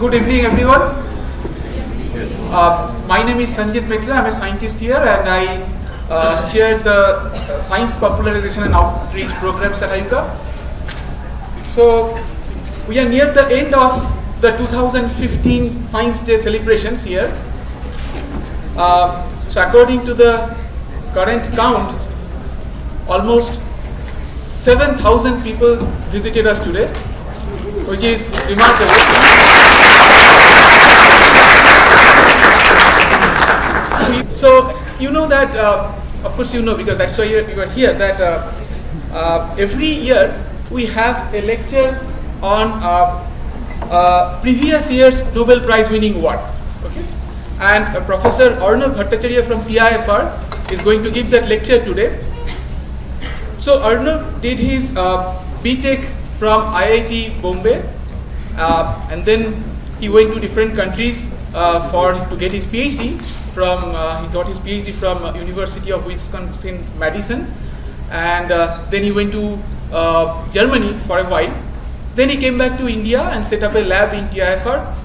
good evening, everyone. Uh, my name is Sanjit Mitra. I'm a scientist here, and I uh, chair the uh, science popularization and outreach programs at IUCAA. So, we are near the end of the 2015 Science Day celebrations here. Uh, so, according to the current count, almost 7,000 people visited us today, which is remarkable. So you know that, uh, of course you know because that's why you are here, that uh, uh, every year we have a lecture on previous year's Nobel Prize winning work. Okay? And Professor Arnab Bhattacharya from TIFR is going to give that lecture today. So Arnab did his uh, BTech from IIT Bombay uh, and then he went to different countries uh, for to get his PhD from uh, he got his PhD from uh, University of Wisconsin Madison. And uh, then he went to uh, Germany for a while. Then he came back to India and set up a lab in TIFR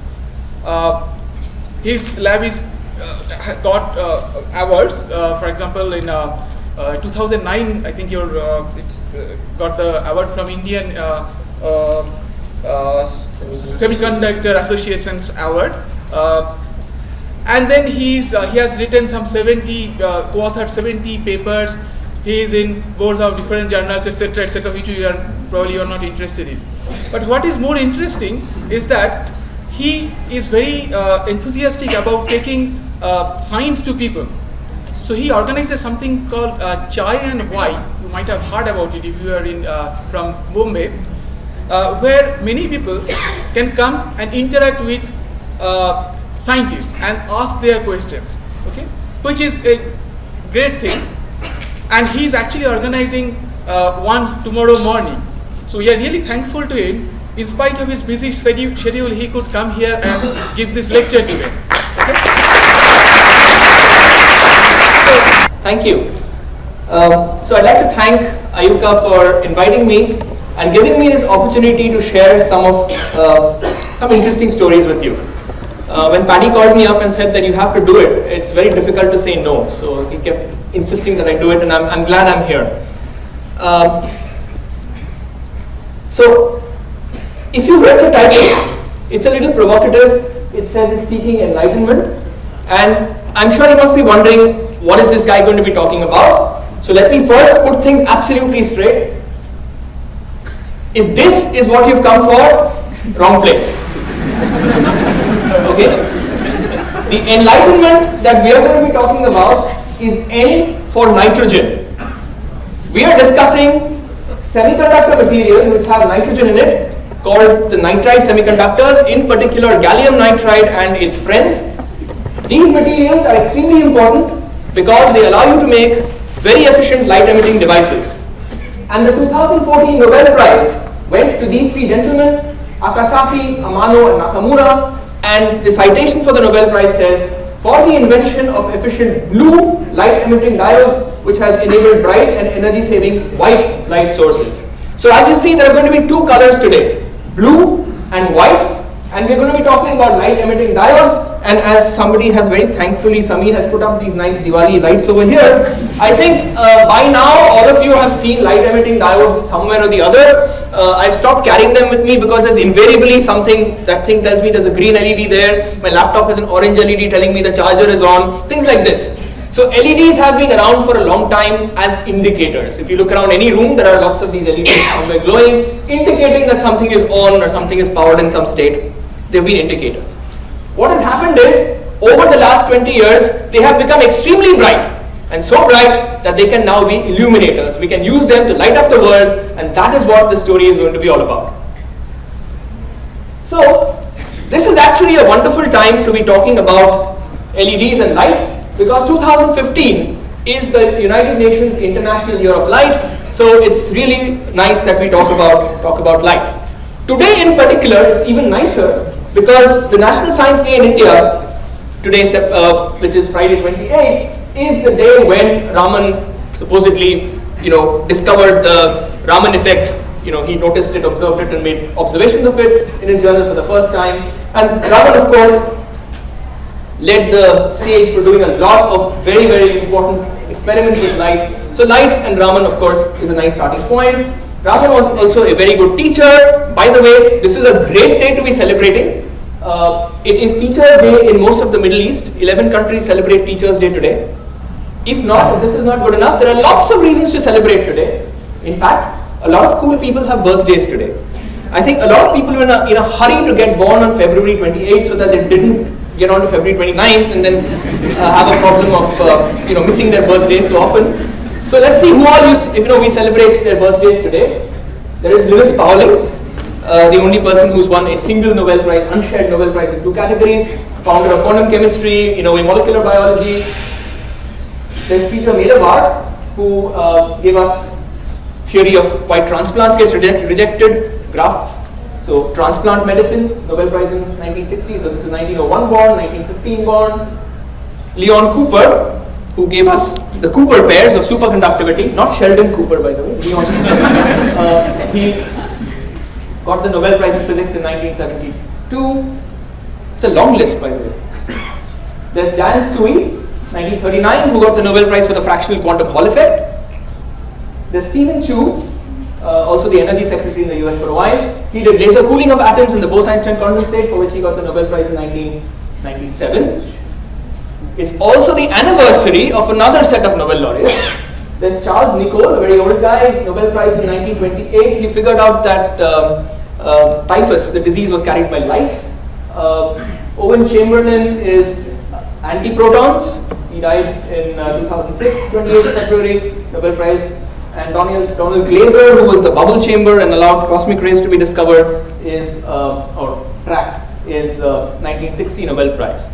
his lab is got awards. For example in uh, 2009, I think you uh, uh, got the award from Indian uh, uh, Semiconductor Association's award. And then he's he has written some 70, co-authored 70 papers. He is in boards of different journals, etc., etc., which you are probably you are not interested in. But what is more interesting is that he is very enthusiastic about taking science to people. So he organizes something called uh, Chai and Why. You might have heard about it if you are in uh, from Bombay, uh, where many people can come and interact with uh, scientists and ask their questions. Okay, which is a great thing. And he is actually organizing uh, one tomorrow morning. So we are really thankful to him. In spite of his busy schedule, he could come here and give this lecture today. Okay? Thank you. Um, so I'd like to thank IUCAA for inviting me and giving me this opportunity to share some of uh, some interesting stories with you. Uh, when Paddy called me up and said that you have to do it, it's very difficult to say no. So he kept insisting that I do it, and I'm, I'm glad I'm here. Um, so, if you've read the title, it's a little provocative. It says it's seeking enlightenment, and I'm sure you must be wondering what is this guy going to be talking about? So let me first put things absolutely straight. If this is what you've come for, wrong place. okay? The enlightenment that we are going to be talking about is N for nitrogen. We are discussing semiconductor materials which have nitrogen in it called the nitride semiconductors, in particular gallium nitride and its friends. These materials are extremely important because they allow you to make very efficient light emitting devices. And the 2014 Nobel Prize went to these three gentlemen, Akasaki, Amano and Nakamura and the citation for the Nobel Prize says, for the invention of efficient blue light emitting diodes which has enabled bright and energy saving white light sources. So as you see there are going to be two colors today, blue and white and we're going to be talking about light emitting diodes and as somebody has very thankfully, Sami has put up these nice Diwali lights over here. I think uh, by now all of you have seen light emitting diodes somewhere or the other. Uh, I've stopped carrying them with me because there's invariably something that thing tells me there's a green LED there. My laptop has an orange LED telling me the charger is on. Things like this. So LEDs have been around for a long time as indicators. If you look around any room, there are lots of these LEDs somewhere glowing, indicating that something is on or something is powered in some state they've been indicators. What has happened is, over the last 20 years, they have become extremely bright and so bright that they can now be illuminators. We can use them to light up the world and that is what the story is going to be all about. So, this is actually a wonderful time to be talking about LEDs and light because 2015 is the United Nations International Year of Light so it's really nice that we talk about, talk about light. Today in particular, it's even nicer because the National Science Day in India, today, uh, which is Friday 28, is the day when Raman supposedly, you know, discovered the Raman effect. You know, he noticed it, observed it, and made observations of it in his journal for the first time. And Raman, of course, led the stage for doing a lot of very, very important experiments with light. So light and Raman, of course, is a nice starting point. Raman was also a very good teacher. By the way, this is a great day to be celebrating. Uh, it is Teachers' Day in most of the Middle East. 11 countries celebrate Teachers' Day today. If not, if this is not good enough, there are lots of reasons to celebrate today. In fact, a lot of cool people have birthdays today. I think a lot of people were in a, in a hurry to get born on February 28th so that they didn't get on to February 29th and then uh, have a problem of uh, you know missing their birthdays so often. So let's see who all you, if you know we celebrate their birthdays today. There is Linus Pauling, uh, the only person who's won a single Nobel Prize, unshared Nobel Prize in two categories, founder of quantum chemistry, you know, in molecular biology. There's Peter Medawar, who uh, gave us theory of why transplants get reject, rejected, grafts. So transplant medicine, Nobel Prize in 1960, so this is 1901 born, 1915 born. Leon Cooper, who gave us the Cooper pairs of superconductivity, not Sheldon Cooper by the way, Leon uh, he got the Nobel Prize in Physics in 1972. It's a long list by the way. There's Dan Tsui, 1939, who got the Nobel Prize for the fractional quantum Hall effect. There's Steven Chu, uh, also the energy secretary in the US for a while. He did laser cooling of atoms in the Bose-Einstein condensate, for which he got the Nobel Prize in 1997. It's also the anniversary of another set of Nobel laureates. There's Charles Nicolle, a very old guy, Nobel Prize in 1928. He figured out that um, uh, typhus, the disease, was carried by lice. Uh, Owen Chamberlain is anti-protons. He died in uh, 2006, 28th February, Nobel Prize and Donald, Donald Glaser, who was the bubble chamber and allowed cosmic rays to be discovered, is uh, or tracked, is uh, 1960 Nobel Prize.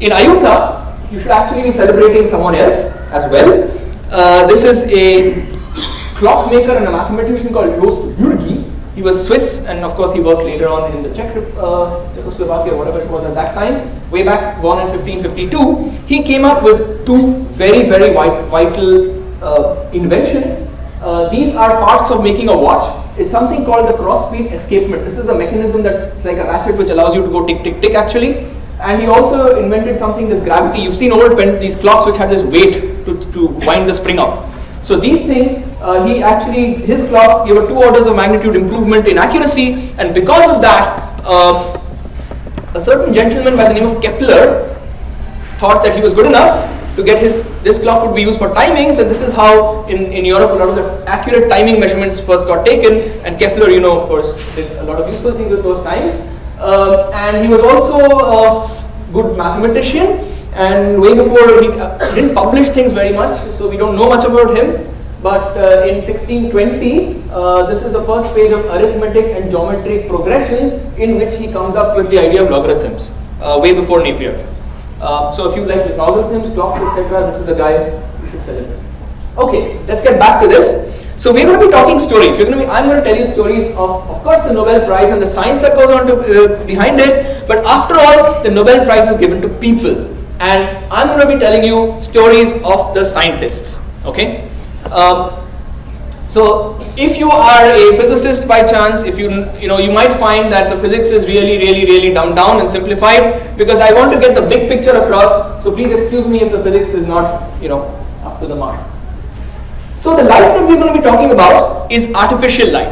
In IUCAA, you should actually be celebrating someone else as well. Uh, this is a clockmaker and a mathematician called Jost Bürgi. He was Swiss, and of course he worked later on in the Czech, uh, Czechoslovakia, whatever it was at that time. Way back, born in 1552, he came up with two very, very vital uh, inventions uh, these are parts of making a watch. It's something called the cross-beat escapement. This is a mechanism that's like a ratchet which allows you to go tick, tick, tick actually. And he also invented something, this gravity. You've seen old pen, these clocks which had this weight to, to wind the spring up. So these things, uh, he actually, his clocks gave a two orders of magnitude improvement in accuracy. And because of that, uh, a certain gentleman by the name of Kepler thought that he was good enough to get his, this clock would be used for timings and this is how in, in Europe a lot of the accurate timing measurements first got taken and Kepler, you know, of course, did a lot of useful things with those times. Um, and he was also a good mathematician and way before he uh, didn't publish things very much, so we don't know much about him. But uh, in 1620, uh, this is the first page of arithmetic and geometric progressions in which he comes up with the idea of logarithms, uh, way before Napier. Uh, so if you like logarithms, clocks, etc., this is the guy you should celebrate. Okay, let's get back to this. So we're going to be talking stories. We're going to be, I'm going to tell you stories of, of course, the Nobel Prize and the science that goes on to, uh, behind it. But after all, the Nobel Prize is given to people, and I'm going to be telling you stories of the scientists. Okay. Um, so if you are a physicist by chance, if you you know you might find that the physics is really really really dumbed down and simplified because I want to get the big picture across. So please excuse me if the physics is not you know up to the mark. So the light that we're going to be talking about is artificial light.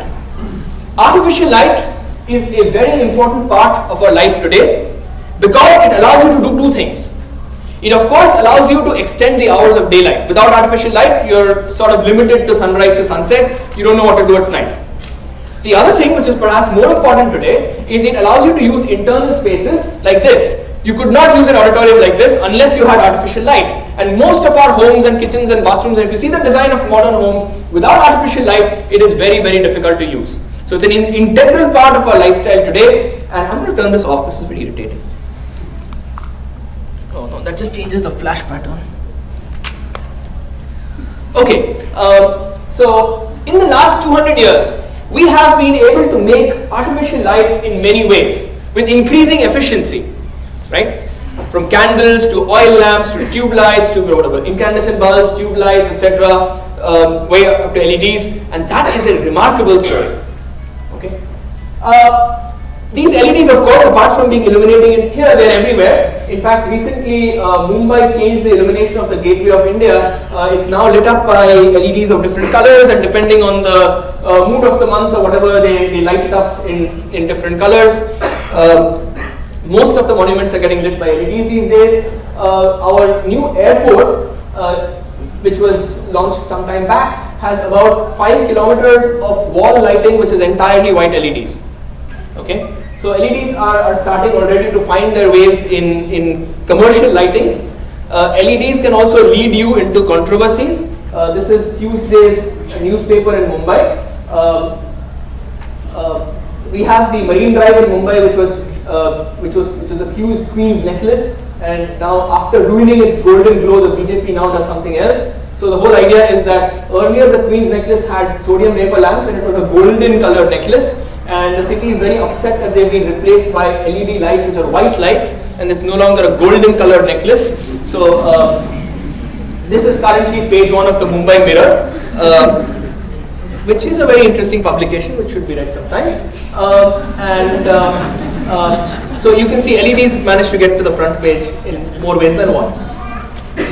Artificial light is a very important part of our life today because it allows you to do two things. It of course allows you to extend the hours of daylight. Without artificial light, you're sort of limited to sunrise to sunset. You don't know what to do at night. The other thing which is perhaps more important today is it allows you to use internal spaces like this. You could not use an auditorium like this unless you had artificial light. And most of our homes and kitchens and bathrooms, and if you see the design of modern homes, without artificial light, it is very, very difficult to use. So it's an in integral part of our lifestyle today. And I'm going to turn this off. This is very irritating. Oh no, that just changes the flash pattern. Okay, um, so in the last 200 years, we have been able to make artificial light in many ways with increasing efficiency, right? From candles to oil lamps to tube lights to whatever, incandescent bulbs, tube lights, etc., um, way up to LEDs, and that is a remarkable story. Okay. Uh, These LEDs, of course, apart from being illuminating in here, they're everywhere. In fact, recently uh, Mumbai changed the illumination of the Gateway of India. Uh, it's now lit up by LEDs of different colors, and depending on the uh, mood of the month or whatever, they, they light it up in, in different colors. Uh, most of the monuments are getting lit by LEDs these days. Uh, our new airport, uh, which was launched some time back, has about 5 kilometers of wall lighting, which is entirely white LEDs. Okay, so LEDs are, are starting already to find their ways in, in commercial lighting. Uh, LEDs can also lead you into controversies. Uh, this is Tuesday's newspaper in Mumbai. Um, uh, we have the Marine Drive in Mumbai, which was uh, which was which was a fused Queen's necklace, and now after ruining its golden glow, the BJP now does something else. So the whole idea is that earlier the Queen's necklace had sodium vapor lamps, and it was a golden colored necklace and the city is very upset that they've been replaced by LED lights which are white lights and it's no longer a golden colored necklace. So uh, this is currently page one of the Mumbai Mirror. Uh, which is a very interesting publication which should be read sometime. Uh, and uh, so you can see LEDs managed to get to the front page in more ways than one.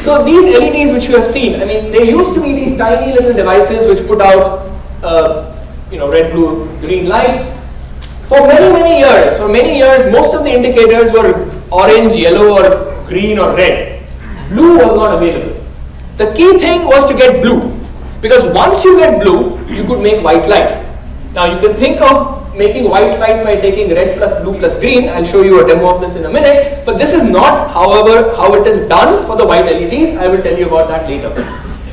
So these LEDs which you have seen, I mean, they used to be these tiny little devices which put out uh, you know, red, blue, green light. For many, many years, for many years, most of the indicators were orange, yellow, or green, or red. Blue was not available. The key thing was to get blue. Because once you get blue, you could make white light. Now you can think of making white light by taking red plus blue plus green. I'll show you a demo of this in a minute. But this is not, however, how it is done for the white LEDs. I will tell you about that later.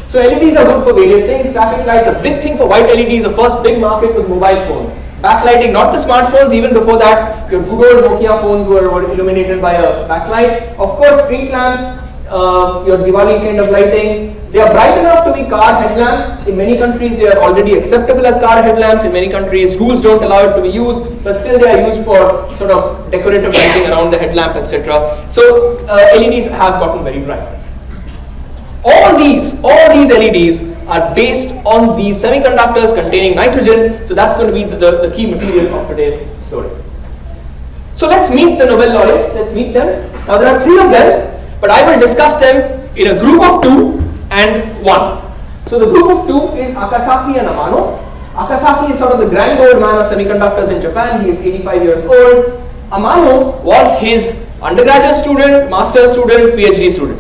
So LEDs are good for various things. Traffic lights, a big thing for white LEDs. The first big market was mobile phones. Backlighting, not the smartphones, even before that, your Google Nokia phones were, were illuminated by a backlight. Of course, street lamps, uh, your Diwali kind of lighting. They are bright enough to be car headlamps. In many countries, they are already acceptable as car headlamps. In many countries, rules don't allow it to be used, but still they are used for sort of decorative lighting around the headlamp, etc. So uh, LEDs have gotten very bright. All these, all these LEDs are based on these semiconductors containing nitrogen. So that's going to be the, the, key material of today's story. So let's meet the Nobel laureates. Let's meet them. Now there are three of them, but I will discuss them in a group of two and one. So the group of two is Akasaki and Amano. Akasaki is sort of the grand old man of semiconductors in Japan. He is 85 years old. Amano was his undergraduate student, master's student, PhD student.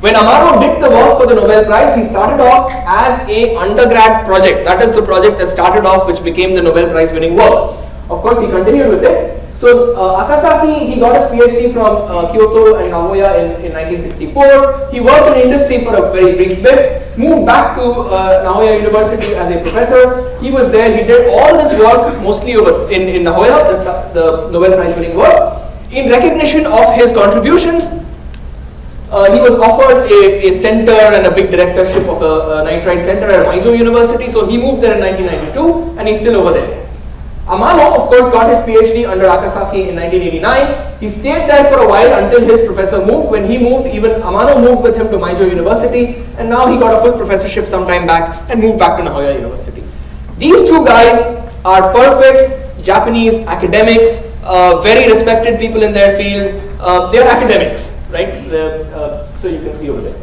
When Amano did the work for the Nobel Prize, he started off as a undergrad project. That is the project that started off which became the Nobel Prize winning work. Of course, he continued with it. So uh, Akasaki, he got his PhD from uh, Kyoto and Nagoya in, in 1964. He worked in industry for a very brief bit, moved back to uh, Nagoya University as a professor. He was there, he did all this work mostly over in, in Nagoya, the, the Nobel Prize winning work. In recognition of his contributions, uh, he was offered a, a, center and a big directorship of a, a nitride center at Meijo University, so he moved there in 1992 and he's still over there. Amano, of course, got his PhD under Akasaki in 1989. He stayed there for a while until his professor moved. When he moved, even Amano moved with him to Meijo University, and now he got a full professorship some time back and moved back to Nagoya University. These two guys are perfect Japanese academics, uh, very respected people in their field. Uh, they are academics right? Uh, so you can see over there.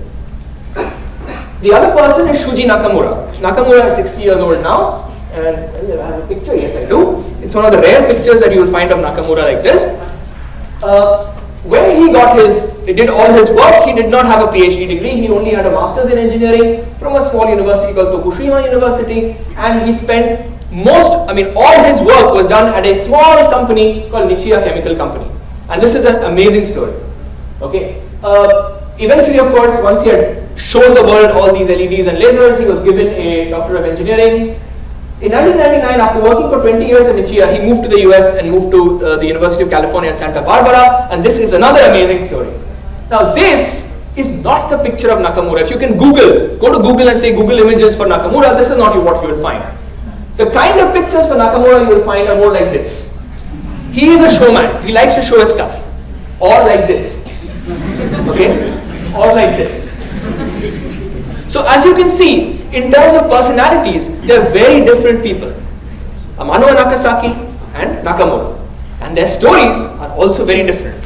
The other person is Shuji Nakamura. Nakamura is 60 years old now, and have a picture. Yes, I do. It's one of the rare pictures that you will find of Nakamura like this. Uh, when he got his, did all his work, he did not have a PhD degree. He only had a master's in engineering from a small university called Tokushima University, and he spent most, I mean, all his work was done at a small company called Nichia Chemical Company. And this is an amazing story. Okay. Uh, eventually, of course, once he had shown the world all these LEDs and lasers, he was given a Doctor of Engineering. In 1999, after working for 20 years in Nichia, he moved to the US and moved to uh, the University of California at Santa Barbara, and this is another amazing story. Now, this is not the picture of Nakamura. If you can Google, go to Google and say Google images for Nakamura, this is not what you will find. The kind of pictures for Nakamura you will find are more like this. He is a showman. He likes to show his stuff. Or like this okay, or like this. So as you can see, in terms of personalities, they are very different people. Amano and Akasaki and Nakamura. And their stories are also very different.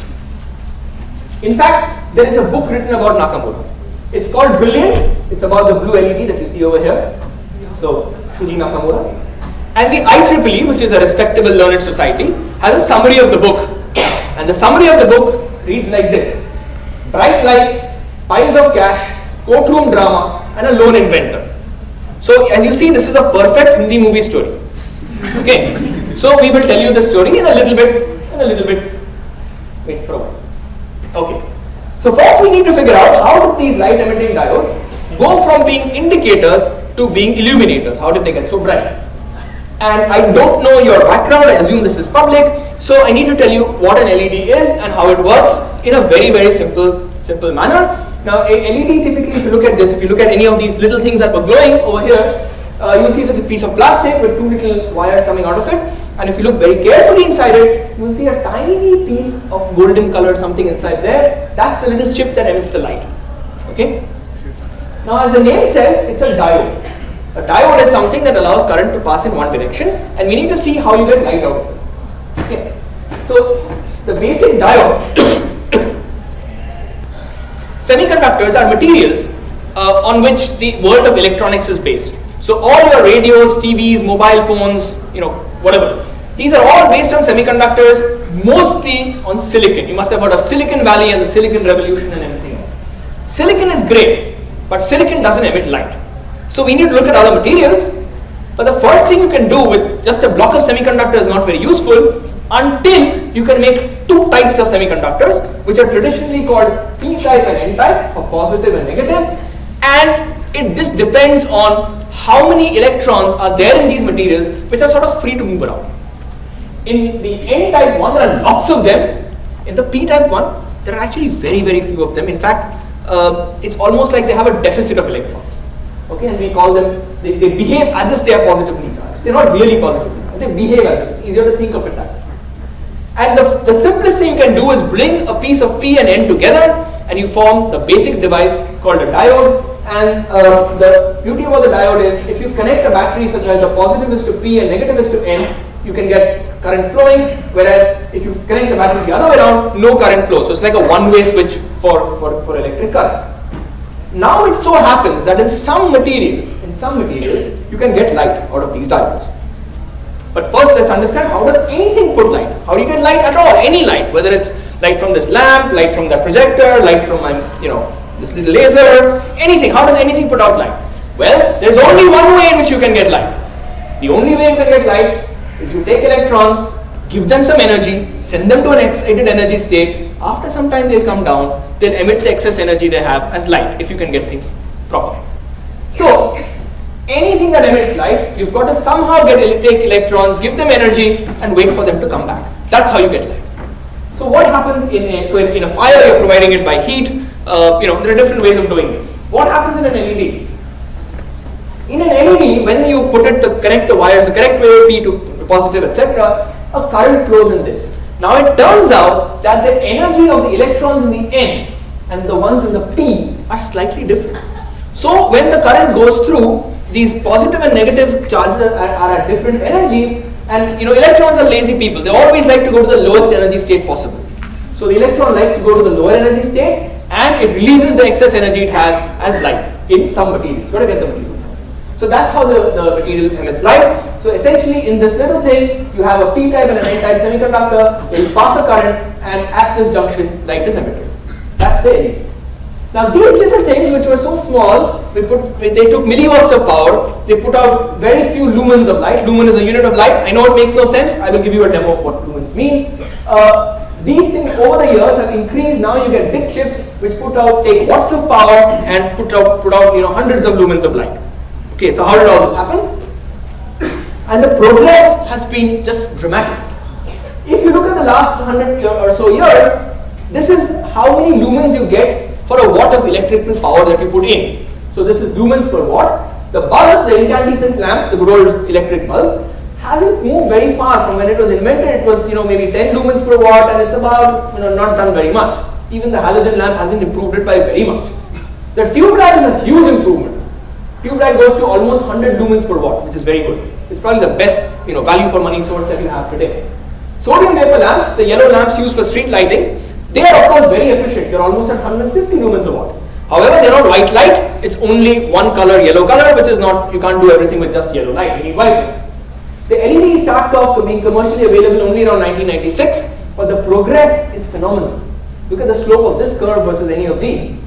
In fact, there is a book written about Nakamura. It's called Brilliant. It's about the blue LED that you see over here. So, Shuji Nakamura. And the IEEE, which is a respectable learned society, has a summary of the book. And the summary of the book reads like this. Bright lights, piles of cash, courtroom drama, and a lone inventor. So as you see, this is a perfect Hindi movie story. Okay. So we will tell you the story in a little bit, in a little bit. Wait for a while. Okay. So first we need to figure out how did these light emitting diodes go from being indicators to being illuminators. How did they get so bright? And I don't know your background, I assume this is public, so I need to tell you what an LED is and how it works in a very, very simple, simple manner. Now a LED typically, if you look at this, if you look at any of these little things that were glowing over here, uh, you'll see such a piece of plastic with two little wires coming out of it. And if you look very carefully inside it, you'll see a tiny piece of golden colored something inside there. That's the little chip that emits the light. Okay? Now as the name says, it's a diode. A diode is something that allows current to pass in one direction and we need to see how you get light out of it. Okay. So the basic diode Semiconductors are materials uh, on which the world of electronics is based. So all your radios, TVs, mobile phones, you know, whatever. These are all based on semiconductors, mostly on silicon. You must have heard of Silicon Valley and the Silicon Revolution and everything else. Silicon is great, but silicon doesn't emit light. So we need to look at other materials. But the first thing you can do with just a block of semiconductor is not very useful until you can make two types of semiconductors which are traditionally called p-type and n-type for positive and negative and it just depends on how many electrons are there in these materials which are sort of free to move around. In the n-type one there are lots of them, in the p-type one there are actually very very few of them. In fact, uh, it's almost like they have a deficit of electrons. Okay, and we call them, they, they behave as if they are positively charged. They're not really positively charged, they behave as if, it's easier to think of it that way. And the, the simplest thing you can do is bring a piece of P and N together and you form the basic device called a diode. And uh, the beauty about the diode is if you connect a battery such as the positive is to P and negative is to N, you can get current flowing, whereas if you connect the battery the other way around, no current flow. So it's like a one-way switch for, for, for electric current. Now it so happens that in some materials, in some materials, you can get light out of these diodes. But first let's understand how does anything put light? How do you get light at all? Any light, whether it's light from this lamp, light from the projector, light from my, you know, this little laser, anything. How does anything put out light? Well, there's only one way in which you can get light. The only way you can get light is you take electrons, give them some energy, send them to an excited energy state. After some time they'll come down, they'll emit the excess energy they have as light if you can get things properly. So, anything that emits light, you've got to somehow get take electrons, give them energy, and wait for them to come back. That's how you get light. So what happens in a, so in, in a fire, you're providing it by heat. Uh, you know, there are different ways of doing this. What happens in an LED? In an LED, when you put it to connect the wires the correct way, P to positive, etc., a current flows in this. Now it turns out that the energy of the electrons in the N and the ones in the P are slightly different. So when the current goes through, these positive and negative charges are, are, at different energies. And you know electrons are lazy people. They always like to go to the lowest energy state possible. So the electron likes to go to the lower energy state and it releases the excess energy it has as light in some materials. Got to get the materials so that's how the, the material emits light. So essentially in this little thing you have a p-type and an n-type semiconductor. It will pass a current and at this junction light is emitted. That's the LED. Now these little things which were so small, put, they took milliwatts of power, they put out very few lumens of light. Lumen is a unit of light. I know it makes no sense. I will give you a demo of what lumens mean. Uh, these things over the years have increased. Now you get big chips which put out, take watts of power and put out, put out you know, hundreds of lumens of light. Okay, so how did all this happen? And the progress has been just dramatic. If you look at the last 100 or so years, this is how many lumens you get for a watt of electrical power that you put in. So this is lumens per watt. The bulb, the incandescent lamp, the good old electric bulb, hasn't moved very far from when it was invented. It was you know maybe 10 lumens per watt, and it's about you know not done very much. Even the halogen lamp hasn't improved it by very much. The tube light is a huge improvement. Tube light goes to almost 100 lumens per watt, which is very good. It's probably the best you know value for money source that you have today. Sodium vapor lamps, the yellow lamps used for street lighting, they are of course very efficient. They're almost at 150 lumens a watt. However, they're not white light. It's only one color, yellow color, which is not, you can't do everything with just yellow light. You need white. The LED starts off being commercially available only around 1996, but the progress is phenomenal. Look at the slope of this curve versus any of these.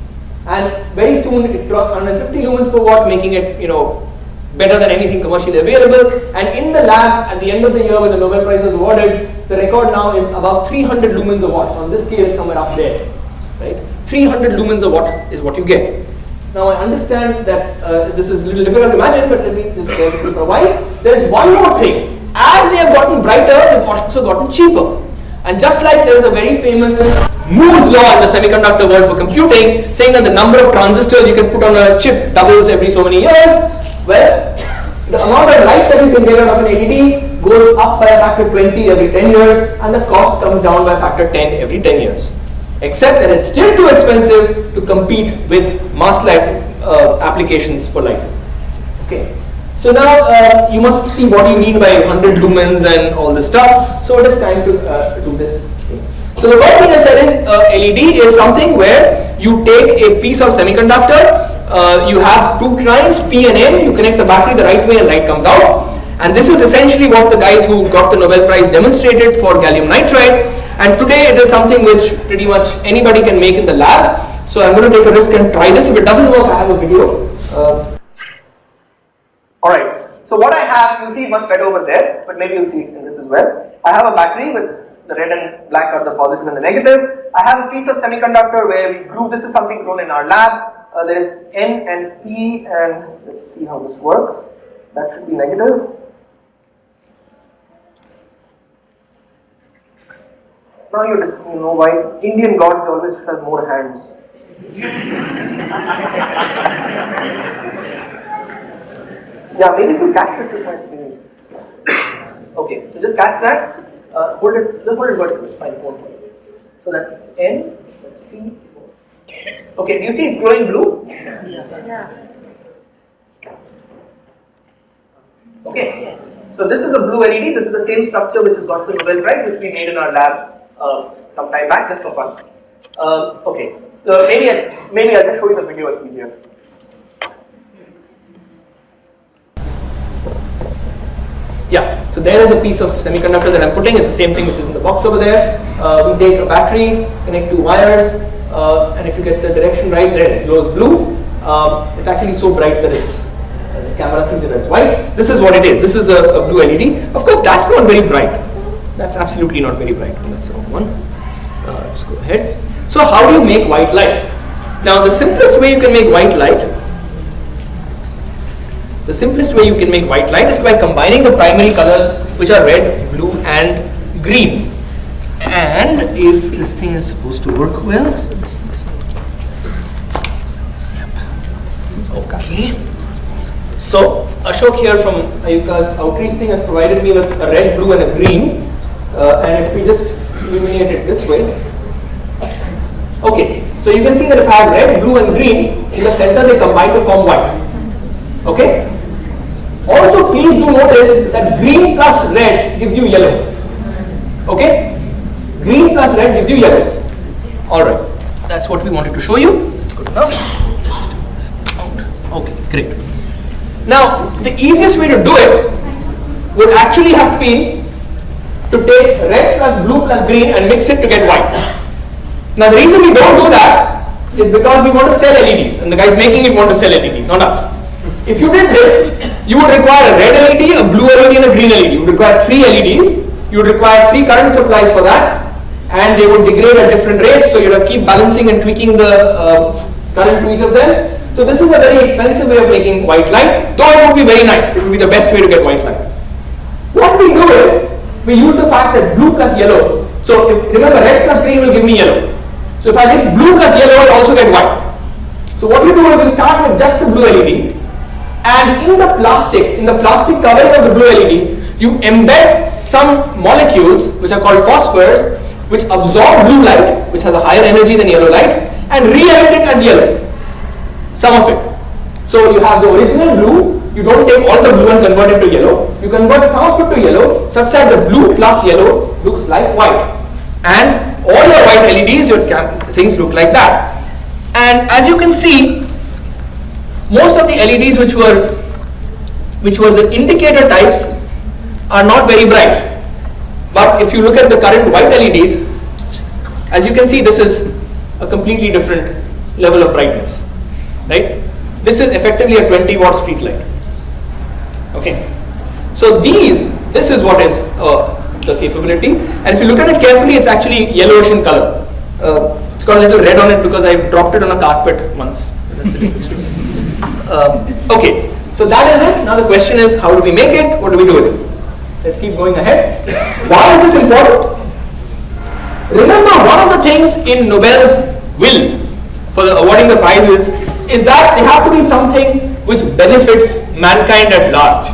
And very soon it crossed 150 lumens per watt, making it, you know, better than anything commercially available. And in the lab, at the end of the year when the Nobel Prize was awarded, the record now is above 300 lumens a watt. On this scale, it's somewhere up there, right? 300 lumens a watt is what you get. Now I understand that uh, this is a little difficult to imagine, but let me just go through for a while. There is one more thing. As they have gotten brighter, they've also gotten cheaper. And just like there is a very famous Moore's law in the semiconductor world for computing, saying that the number of transistors you can put on a chip doubles every so many years, well, the amount of light that you can get out of an LED goes up by a factor 20 every 10 years, and the cost comes down by a factor 10 every 10 years except that it's still too expensive to compete with mass light uh, applications for light. Okay. So now uh, you must see what you mean by 100 lumens and all this stuff. So it is time to uh, do this. So the first thing I said is uh, LED is something where you take a piece of semiconductor, uh, you have two lines P and N, you connect the battery the right way and light comes out. And this is essentially what the guys who got the Nobel Prize demonstrated for gallium nitride. And today it is something which pretty much anybody can make in the lab. So I'm going to take a risk and try this. If it doesn't work, I have a video. Uh, Alright, so what I have, you'll see much better over there, but maybe you'll see it in this as well. I have a battery with the red and black are the positive and the negative. I have a piece of semiconductor where we grew, this is something grown in our lab. Uh, there is N and P and let's see how this works. That should be negative. Now you just you know why Indian gods they always should have more hands. yeah, maybe if you catch this, this might be. Okay, so just catch that. Uh, hold it, just hold it vertically. Fine, hold it. So that's N, that's P. Okay, do you see it's glowing blue? Yeah. Okay, so this is a blue LED. This is the same structure which has got the Nobel Prize, which we made in our lab uh, some time back just for fun. Uh, okay, so maybe I'll, maybe I'll just show you the video, it's easier. Yeah, so there is a piece of semiconductor that I'm putting, it's the same thing which is in the box over there. Uh, we take a battery, connect two wires, uh, and if you get the direction right, there it glows blue. Um, it's actually so bright that it's uh, the camera sees it as white. This is what it is. This is a, a blue LED. Of course, that's not very bright. That's absolutely not very bright. That's the wrong one. Uh, let's go ahead. So how do you make white light? Now the simplest way you can make white light, the simplest way you can make white light is by combining the primary colors which are red, blue and green. And if this thing is supposed to work well, okay. So Ashok here from IUCAA's outreach thing has provided me with a red, blue and a green uh, and if we just illuminate it this way, okay, so you can see that if I have red, blue and green, in the center they combine to form white. Okay? Also please do notice that green plus red gives you yellow. Okay? Green plus red gives you yellow. Alright, that's what we wanted to show you. That's good enough. Let's do this out. Okay, great. Now, the easiest way to do it would actually have been to take red plus blue plus green and mix it to get white. Now the reason we don't do that is because we want to sell LEDs and the guys making it want to sell LEDs, not us. If you did this, you would require a red LED, a blue LED and a green LED. You would require three LEDs. You would require three current supplies for that and they would degrade at different rates so you have to keep balancing and tweaking the uh, current to each of them. So this is a very expensive way of making white light, though it would be very nice. It would be the best way to get white light. What we do is, we use the fact that blue plus yellow. So if, remember red plus green will give me yellow. So if I mix blue plus yellow, I'll also get white. So what you do is you start with just a blue LED and in the plastic, in the plastic covering of the blue LED, you embed some molecules which are called phosphors which absorb blue light which has a higher energy than yellow light and re-emit it as yellow. Some of it. So you have the original blue you don't take all the blue and convert it to yellow. You convert some of it to yellow such that the blue plus yellow looks like white. And all your white LEDs, your things look like that. And as you can see, most of the LEDs which were which were the indicator types are not very bright. But if you look at the current white LEDs, as you can see, this is a completely different level of brightness, right? This is effectively a 20 watt street light. Okay, so these, this is what is uh, the capability, and if you look at it carefully, it's actually yellowish in color. Uh, it's got a little red on it because I dropped it on a carpet once. That's a. Um, okay, so that is it. Now the question is, how do we make it? What do we do with it? Let's keep going ahead. Why is this important? Remember, one of the things in Nobel's will for the awarding the prizes is that they have to be something which benefits mankind at large.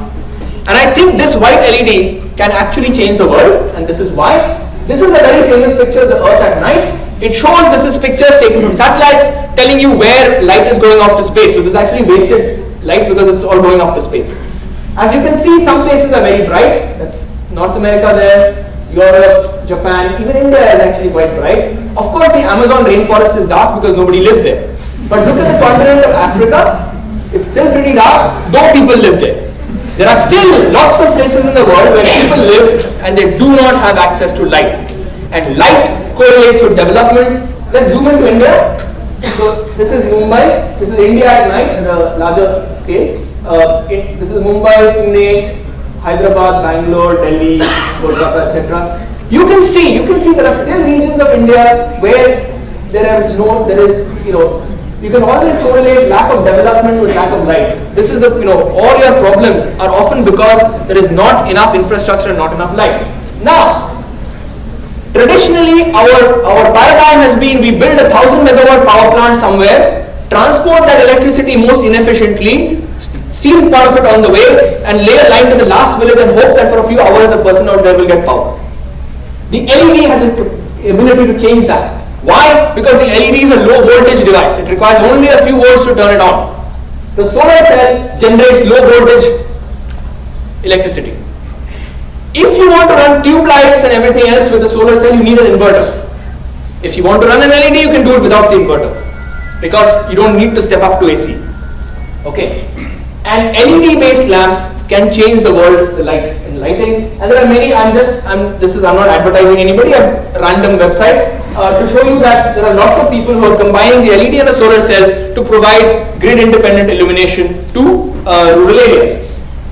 And I think this white LED can actually change the world, and this is why. This is a very famous picture of the Earth at night. It shows this is pictures taken from satellites telling you where light is going off to space. So this is actually wasted light because it's all going up to space. As you can see, some places are very bright. That's North America there, Europe, Japan, even India is actually quite bright. Of course, the Amazon rainforest is dark because nobody lives there. But look at the continent of Africa. It's still pretty dark, though people live there. There are still lots of places in the world where people live and they do not have access to light. And light correlates with development. Let's zoom into India. So this is Mumbai. This is India at night at a larger scale. Uh, it, this is Mumbai, Pune, Hyderabad, Bangalore, Delhi, Kolkata, etc. You can see, you can see there are still regions of India where there are no, there is, you know, you can always correlate lack of development with lack of light. This is, a, you know, all your problems are often because there is not enough infrastructure and not enough light. Now, traditionally our, our paradigm has been we build a thousand megawatt power plant somewhere, transport that electricity most inefficiently, steals part of it on the way and lay a line to the last village and hope that for a few hours a person out there will get power. The LED has the ability to change that. Why? Because the LED is a low voltage device. It requires only a few volts to turn it on. The solar cell generates low voltage electricity. If you want to run tube lights and everything else with a solar cell, you need an inverter. If you want to run an LED, you can do it without the inverter because you don't need to step up to AC. Okay. And LED based lamps can change the world, the light in lighting. And there are many, I'm just, I'm, this is, I'm not advertising anybody, a random website uh, to show you that there are lots of people who are combining the LED and the solar cell to provide grid independent illumination to uh, rural areas.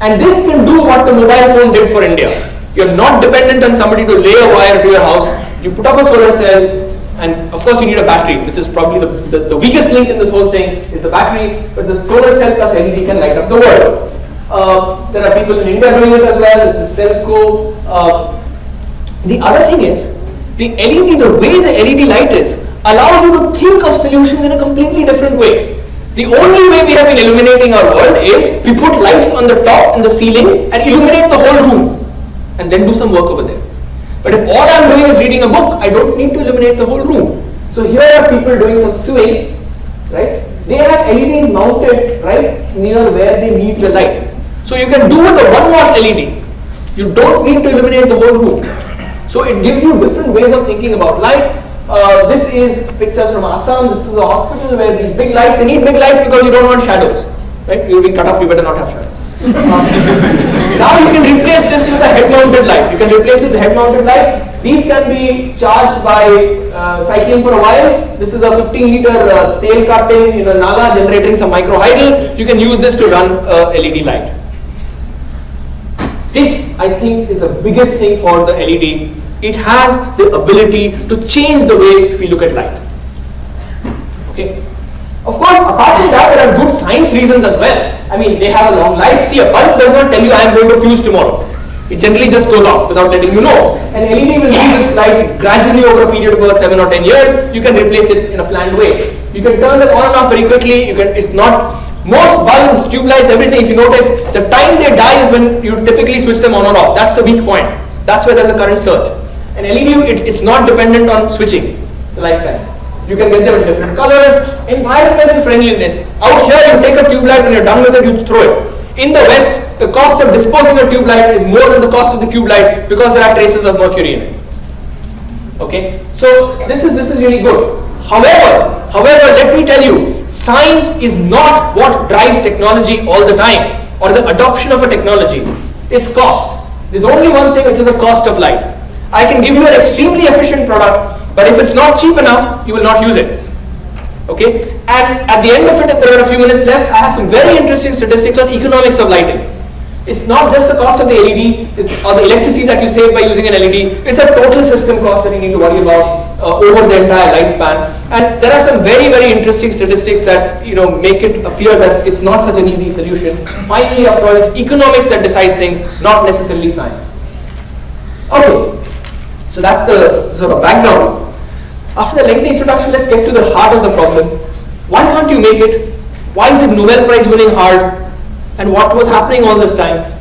And this can do what the mobile phone did for India. You're not dependent on somebody to lay a wire to your house. You put up a solar cell, and of course you need a battery, which is probably the, the, the, weakest link in this whole thing is the battery, but the solar cell plus LED can light up the world. Uh, there are people in India doing it as well, this is Selco. Uh, the other thing is, the LED, the way the LED light is, allows you to think of solutions in a completely different way. The only way we have been illuminating our world is we put lights on the top and the ceiling and illuminate the whole room and then do some work over there. But if all I'm doing is reading a book, I don't need to illuminate the whole room. So here are people doing some sewing, right? They have LEDs mounted right near where they need the light. So you can do with a 1 watt LED. You don't need to illuminate the whole room. So it gives you different ways of thinking about light. Uh, this is pictures from Assam. This is a hospital where these big lights, they need big lights because you don't want shadows. Right? You'll be cut up, you better not have shadows. now you can replace this with a head-mounted light. You can replace it with head-mounted lights. These can be charged by uh, cycling for a while. This is a 15 liter uh, tail cutting in a Nala generating some microhydel. You can use this to run a LED light. This, I think, is the biggest thing for the LED. It has the ability to change the way we look at light. Okay. Of course, apart from that, there are good science reasons as well. I mean, they have a long life. See, a bulb does not tell you I am going to fuse tomorrow. It generally just goes off without letting you know. An LED will lose its light gradually over a period of about 7 or 10 years. You can replace it in a planned way. You can turn it on and off very quickly. You can. It's not most bulbs, tube lights, everything, if you notice, the time they die is when you typically switch them on or off. That's the weak point. That's where there's a current surge. An LED, it, it's not dependent on switching the lifetime. You can get them in different colors. Environmental friendliness. Out here, you take a tube light, when you're done with it, you throw it. In the West, the cost of disposing a tube light is more than the cost of the tube light because there are traces of mercury in it. Okay, so this is this is really good. However, however, let me tell you, science is not what drives technology all the time or the adoption of a technology. It's cost. There's only one thing which is the cost of light. I can give you an extremely efficient product, but if it's not cheap enough, you will not use it. Okay, and at the end of it, there are a few minutes left. I have some very interesting statistics on economics of lighting. It's not just the cost of the LED or the electricity that you save by using an LED. It's a total system cost that you need to worry about uh, over the entire lifespan. And there are some very, very interesting statistics that you know make it appear that it's not such an easy solution. Finally, after all, it's economics that decides things, not necessarily science. Okay, so that's the sort of background. After the lengthy introduction, let's get to the heart of the problem. Why can't you make it? Why is it Nobel Prize winning hard? And what was happening all this time?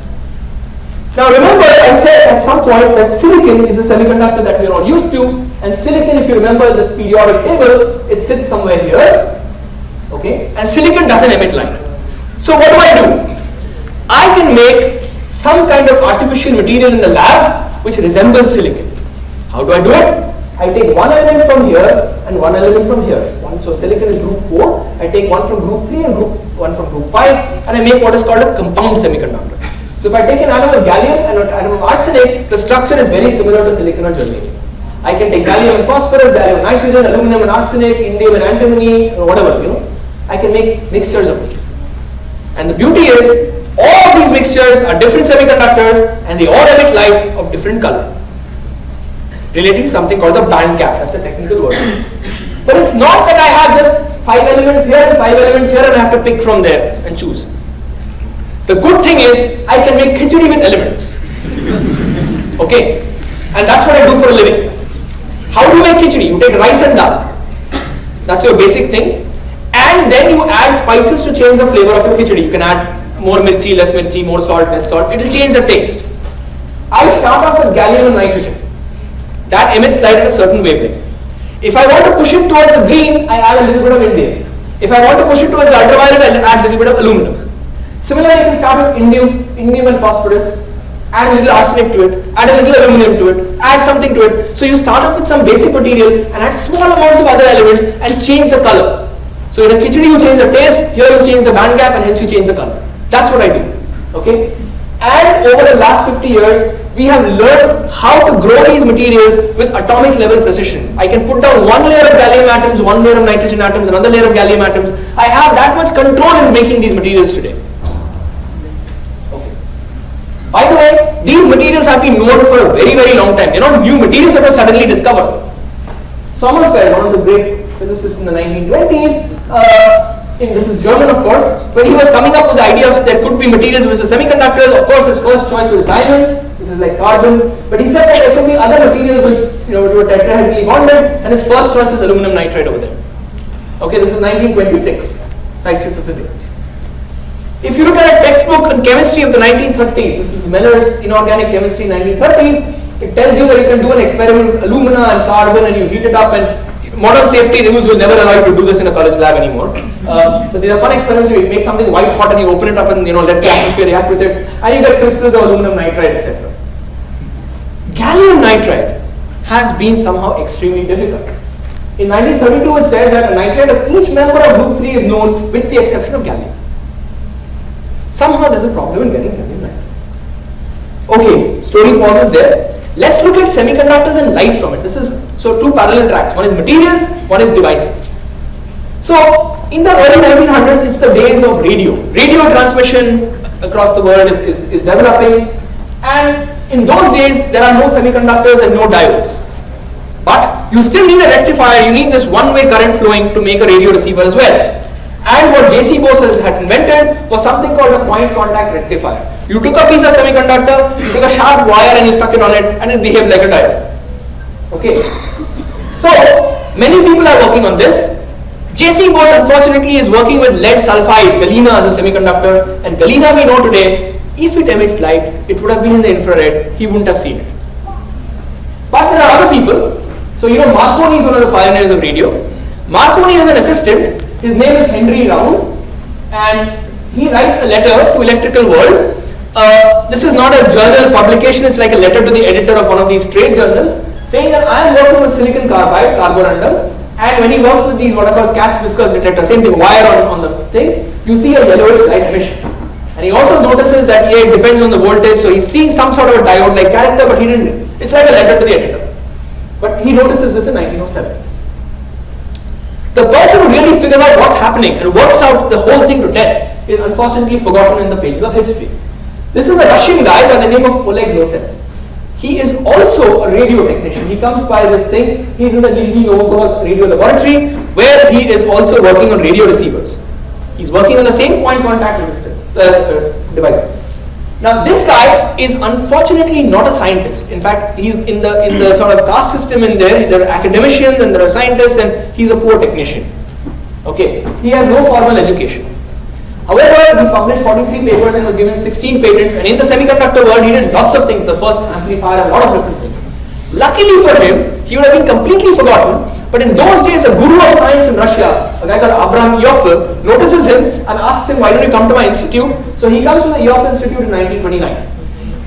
Now remember, I said at some point that silicon is a semiconductor that we're all used to, and silicon, if you remember this periodic table, it sits somewhere here, okay? And silicon doesn't emit light. So what do I do? I can make some kind of artificial material in the lab which resembles silicon. How do I do it? I take one element from here and one element from here. One, so silicon is group 4, I take one from group 3 and group one from group 5 and I make what is called a compound semiconductor. So if I take an atom of gallium and an atom of arsenic, the structure is very similar to silicon or germanium. I can take gallium and phosphorus, gallium nitrogen, aluminum and arsenic, indium and antimony, or whatever, you know. I can make mixtures of these. And the beauty is, all these mixtures are different semiconductors and they all emit light of different color. Relating to something called the band gap, that's the technical word. But it's not that I have just five elements here and five elements here and I have to pick from there and choose. The good thing is I can make khichdi with elements. okay? And that's what I do for a living. How do you make khichdi? You take rice and dal. That's your basic thing. And then you add spices to change the flavor of your khichdi. You can add more mirchi, less mirchi, more salt, less salt. It will change the taste. I start off with gallium and nitrogen. That emits light at a certain wavelength. If I want to push it towards the green, I add a little bit of indium. If I want to push it towards the ultraviolet, I add a little bit of aluminum. Similarly, I can start with indium, indium and phosphorus, add a little arsenic to it, add a little aluminum to it, add something to it. So you start off with some basic material and add small amounts of other elements and change the color. So in a khichdi you change the taste, here you change the band gap and hence you change the color. That's what I do. Okay? And over the last 50 years, we have learned how to grow these materials with atomic level precision. I can put down one layer of gallium atoms, one layer of nitrogen atoms, another layer of gallium atoms. I have that much control in making these materials today. Okay. By the way, these materials have been known for a very, very long time. They're not new materials that were suddenly discovered. Sommerfeld, one of the great physicists in the 1920s, uh, this is German of course, when he was coming up with the idea of there could be materials which were semiconductors, of course his first choice was diamond, which is like carbon, but he said that there could be other materials which you know, were tetrahedrally bonded, and his first choice is aluminum nitride over there. Okay, this is 1926, Zeitschrift of physics. If you look at a textbook on chemistry of the 1930s, this is Miller's Inorganic Chemistry 1930s, it tells you that you can do an experiment with alumina and carbon and you heat it up and modern safety rules will never allow you to do this in a college lab anymore. Uh, but these are fun experiments where you make something white hot and you open it up and you know let the atmosphere react with it and you get crystals of aluminum nitride etc. Gallium nitride has been somehow extremely difficult. In 1932 it says that a nitride of each member of group 3 is known with the exception of gallium. Somehow there's a problem in getting gallium nitride. Okay, story pauses there. Let's look at semiconductors and light from it. This is so two parallel tracks. One is materials, one is devices. So in the early 1900s, it's the days of radio. Radio transmission across the world is, is, is developing and in those days there are no semiconductors and no diodes. But you still need a rectifier, you need this one-way current flowing to make a radio receiver as well. And what J.C. Bose had invented was something called a point contact rectifier. You took a piece of semiconductor, you took a sharp wire and you stuck it on it and it behaved like a diode. Okay. So, many people are working on this. J.C. Bose unfortunately is working with lead sulfide, galena as a semiconductor and galena we know today, if it emits light, it would have been in the infrared, he wouldn't have seen it. But there are other people. So you know Marconi is one of the pioneers of radio. Marconi has an assistant his name is Henry Round and he writes a letter to Electrical World. Uh, this is not a journal publication, it's like a letter to the editor of one of these trade journals. Saying that I am working with silicon carbide, carborundum, and when he works with these what are called cat's whisker detectors, same thing, wire on, on the thing, you see a yellowish light emission. And he also notices that yeah, it depends on the voltage, so he's seeing some sort of a diode-like character, but he didn't, it's like a letter to the editor. But he notices this in 1907. The person who really figures out what's happening and works out the whole thing to death is unfortunately forgotten in the pages of history. This is a Russian guy by the name of Oleg Losev. He is also a radio technician. He comes by this thing. He's in the Nizhny Novgorod radio laboratory where he is also working on radio receivers. He's working on the same point contact uh, uh, devices. Now this guy is unfortunately not a scientist. In fact, he's in the in the sort of caste system in there. There are academicians and there are scientists, and he's a poor technician. Okay, he has no formal education. However, he published 43 papers and was given 16 patents and in the semiconductor world he did lots of things, the first amplifier, a lot of different things. Luckily for him, he would have been completely forgotten but in those days the guru of science in Russia, a guy called Abraham Ioffe, notices him and asks him why don't you come to my institute? So he comes to the Ioffe Institute in 1929.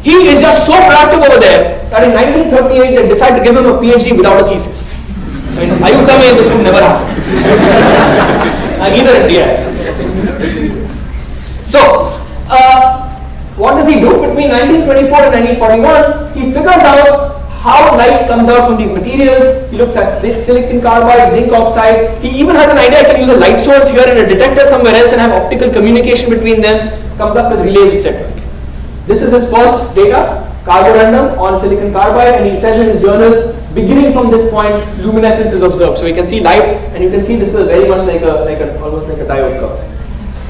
He is just so proactive over there that in 1938 they decide to give him a PhD without a thesis. I mean, coming? This would never happen. Neither in India. So, uh, what does he do? Between 1924 and 1941, he figures out how light comes out from these materials. He looks at silicon carbide, zinc oxide. He even has an idea I can use a light source here and a detector somewhere else and have optical communication between them. Comes up with relays, etc. This is his first data, carborundum on silicon carbide, and he says in his journal, beginning from this point, luminescence is observed. So you can see light, and you can see this is very much like a, like a almost like a diode curve.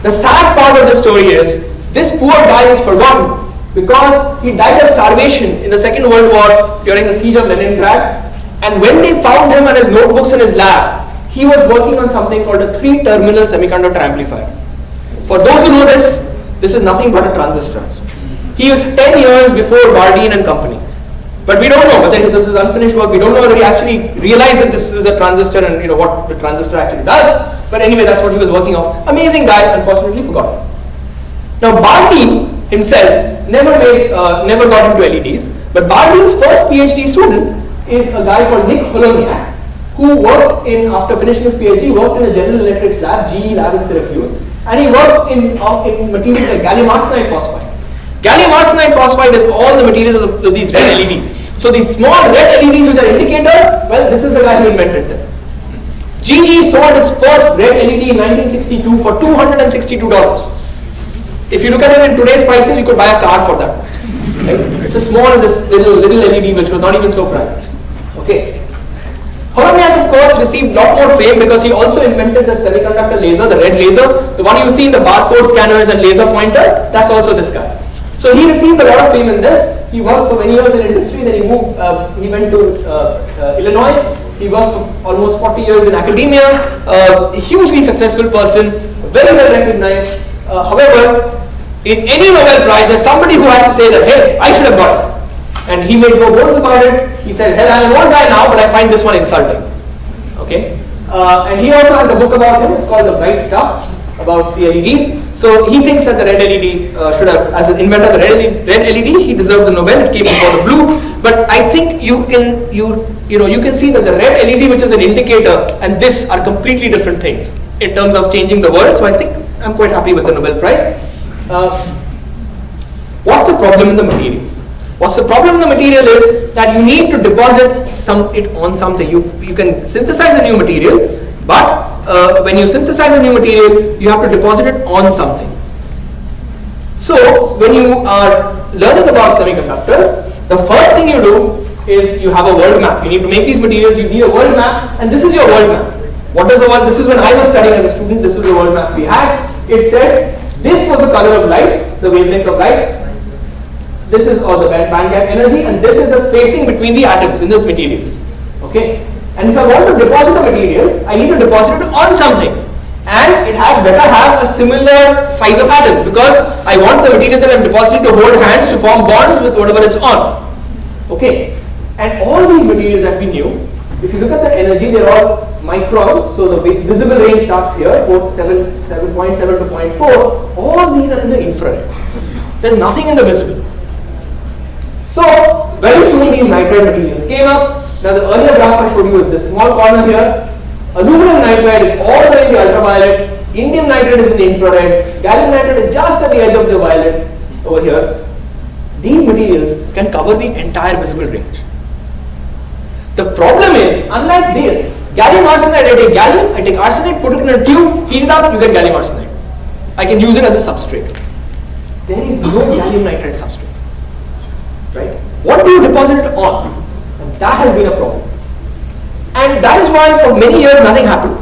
The sad part of the story is this poor guy is forgotten because he died of starvation in the Second World War during the siege of Leningrad. And when they found him and his notebooks in his lab, he was working on something called a three-terminal semiconductor amplifier. For those who know this, this is nothing but a transistor. He was 10 years before Bardeen and company. But we don't know whether this is unfinished work. We don't know whether he actually realized that this is a transistor and you know what the transistor actually does. But anyway, that's what he was working off. Amazing guy, unfortunately forgotten. Now Bardeen himself never made, uh, never got into LEDs. But Bardeen's first PhD student is a guy called Nick Holonyak, who worked in after finishing his PhD, worked in a General Electric lab, GE lab in Syracuse, and he worked in, uh, in materials like gallium arsenide phosphide. Gallium arsenide phosphide is all the materials of, of these red LEDs. So these small red LEDs which are indicators, well, this is the guy who invented them. GE sold its first red LED in 1962 for $262. If you look at it in today's prices, you could buy a car for that. Right? It's a small, this little little LED which was not even so bright. Okay. Holonyak, of course, received a lot more fame because he also invented the semiconductor laser, the red laser, the one you see in the barcode scanners and laser pointers. That's also this guy. So he received a lot of fame in this. He worked for many years in industry. Then he moved. Uh, he went to uh, uh, Illinois he worked for almost 40 years in academia, uh, a hugely successful person, very well recognized. Uh, however, in any Nobel Prize, there's somebody who has to say that, hey, I should have got it. And he made no bones about it. He said, hell, I'm an old guy now, but I find this one insulting. Okay? And he also has a book about him. It's called The Bright Stuff, about the LEDs. So he thinks that the red LED uh, should have, as an inventor of the red LED, red LED, he deserved the Nobel. It came before the blue. But I think you can, you you know, you can see that the red LED, which is an indicator, and this are completely different things in terms of changing the world. So I think I'm quite happy with the Nobel Prize. Uh, what's the problem in the materials? What's the problem in the material is that you need to deposit some it on something. You you can synthesize a new material, but uh, when you synthesize a new material, you have to deposit it on something. So when you are learning about semiconductors, the first thing you do is you have a world map. You need to make these materials, you need a world map, and this is your world map. What does the world, this is when I was studying as a student, this is the world map we had. It said, this was the color of light, the wavelength of light, this is all the band gap energy, and this is the spacing between the atoms in those materials. Okay? And if I want to deposit a material, I need to deposit it on something. And it had better have a similar size of atoms because I want the material that I'm depositing to hold hands to form bonds with whatever it's on. Okay. And all these materials that we knew, if you look at the energy, they're all microns. So the visible range starts here, 7.7 to 0.4. All these are in the infrared. There's nothing in the visible. So very soon these nitride materials came up. Now the earlier graph I showed you is this small corner here. Aluminum nitride is all the way in the ultraviolet. Indium nitride is in the infrared. Gallium nitride is just at the edge of the violet over here. These materials can cover the entire visible range. The problem is, unlike this, gallium arsenide, I take gallium, I take arsenide, put it in a tube, heat it up, you get gallium arsenide. I can use it as a substrate. There is no gallium nitride substrate. Right? What do you deposit it on? That has been a problem. And that is why for many years nothing happened.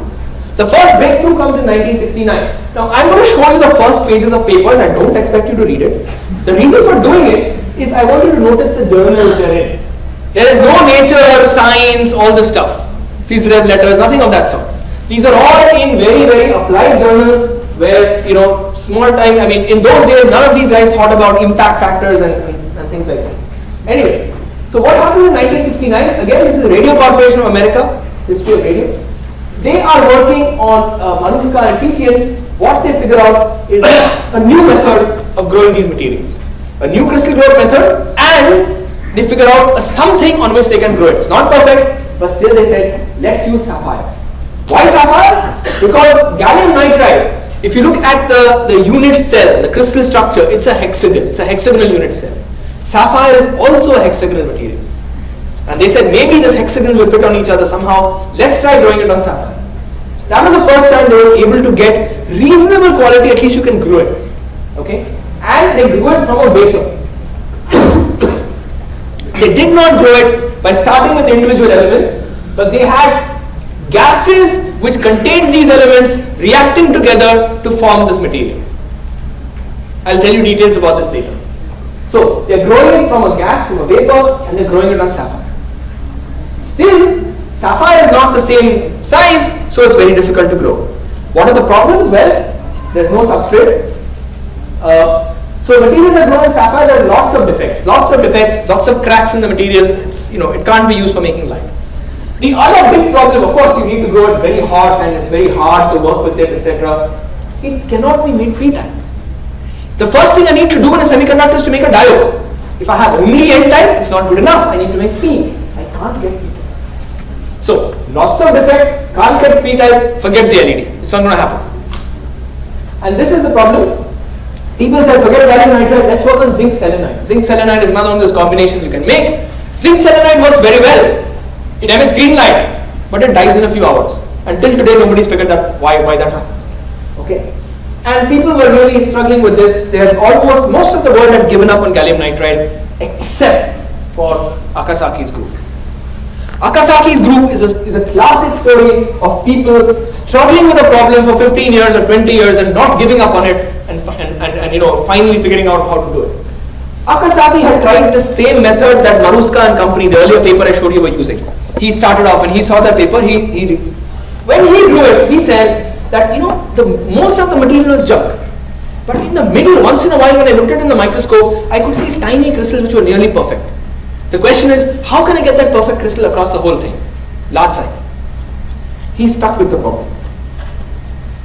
The first breakthrough comes in 1969. Now I'm going to show you the first pages of papers. I don't expect you to read it. The reason for doing it is I want you to notice the journals they're in. There is no nature, science, all this stuff. Phys.rev letters, nothing of that sort. These are all in very, very applied journals where, you know, small time, I mean, in those days, none of these guys thought about impact factors and, and, and things like this. Anyway, so what happened in 1969? Again, this is the Radio Corporation of America, history of radio. They are working on uh, Maruska and Tietjen. What they figure out is a new method of growing these materials. A new crystal growth method and they figure out something on which they can grow it. It's not perfect, but still they said, let's use sapphire. Why sapphire? Because gallium nitride, if you look at the, the unit cell, the crystal structure, it's a hexagon. It's a hexagonal unit cell. Sapphire is also a hexagonal material. And they said maybe this hexagons will fit on each other somehow. Let's try growing it on sapphire. That was the first time they were able to get reasonable quality, at least you can grow it. Okay? And they grew it from a vapor. they did not grow it by starting with individual elements, but they had gases which contained these elements reacting together to form this material. I'll tell you details about this later. So they're growing it from a gas, from a vapor, and they're growing it on sapphire. Still, sapphire is not the same size, so it's very difficult to grow. What are the problems? Well, there's no substrate. Uh, so materials that grow in sapphire, there are lots of defects, lots of defects, lots of cracks in the material. It's you know it can't be used for making light. The other big problem, of course, you need to grow it very hot and it's very hard to work with it, etc. It cannot be made p-type. The first thing I need to do in a semiconductor is to make a diode. If I have only n-type, it's not good enough. I need to make p. I can't get p-type. So, lots of defects, can't get p-type, forget the LED. It's not going to happen. And this is the problem. People say, forget gallium nitride, let's work on zinc selenide. Zinc selenide is another one of those combinations you can make. Zinc selenide works very well. It emits green light, but it dies in a few hours. Until today, nobody's figured out why, why that happens. Okay? And people were really struggling with this. They had almost, most of the world had given up on gallium nitride except for Akasaki's group. Akasaki's group is a, is a classic story of people struggling with a problem for 15 years or 20 years and not giving up on it and, and, and, and you know, finally figuring out how to do it. Akasaki had tried the same method that Maruska and company, the earlier paper I showed you, were using. He started off and he saw that paper, he, he when he drew it, he says that you know the most of the material is junk. But in the middle, once in a while when I looked at it in the microscope, I could see tiny crystals which were nearly perfect. The question is, how can I get that perfect crystal across the whole thing? Large size. He stuck with the problem.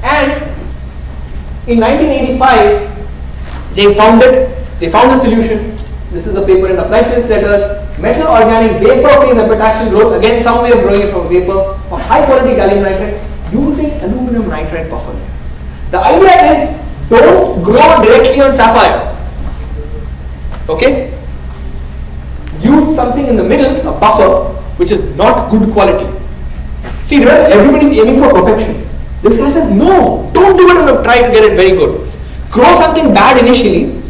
And in 1985, they found it, they found a solution. This is a paper in Applied Physics Letters. Metal organic vapor phase epitaxial growth, again some way of growing it from vapor, for high quality gallium nitride using aluminum nitride buffer. The idea is don't grow directly on sapphire. Okay? Use something in the middle, a buffer, which is not good quality. See, remember, everybody is aiming for perfection. This guy says, no, don't do it and try to get it very good. Grow something bad initially,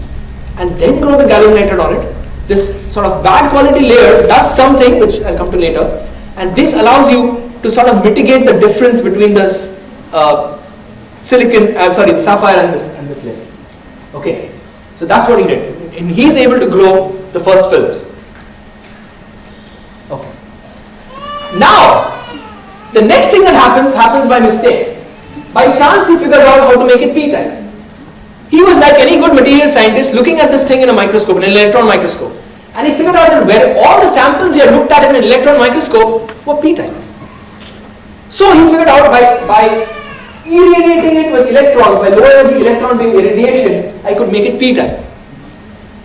and then grow the gallium nitride on it. This sort of bad quality layer does something, which I'll come to later, and this allows you to sort of mitigate the difference between this uh, silicon, I'm uh, sorry, the sapphire and this, and this layer. Okay, so that's what he did. And he's able to grow the first films. Okay. Now, the next thing that happens, happens by mistake. By chance, he figures out how to make it p-type. He was like any good material scientist looking at this thing in a microscope, in an electron microscope. And he figured out that where all the samples he had looked at in an electron microscope were p-type. So he figured out by, by irradiating it with electrons, by low energy electron beam irradiation, I could make it p-type.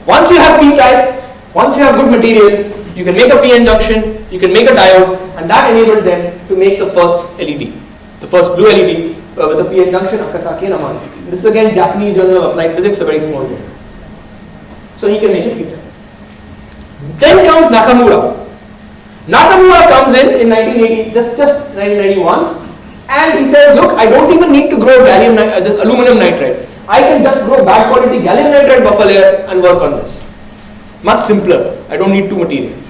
Once you have p-type, once you have good material, you can make a p-n junction you can make a diode, and that enabled them to make the first LED, the first blue LED uh, with a PN junction, Akasaki and Amano. This is again Japanese Journal of Applied Physics, a very small one. So he can make it p-type. Then comes Nakamura. Nakamura comes in in 1980, just, just 1991, and he says, look, I don't even need to grow gallium, uh, this aluminum nitride. I can just grow bad quality gallium nitride buffer layer and work on this. Much simpler. I don't need two materials.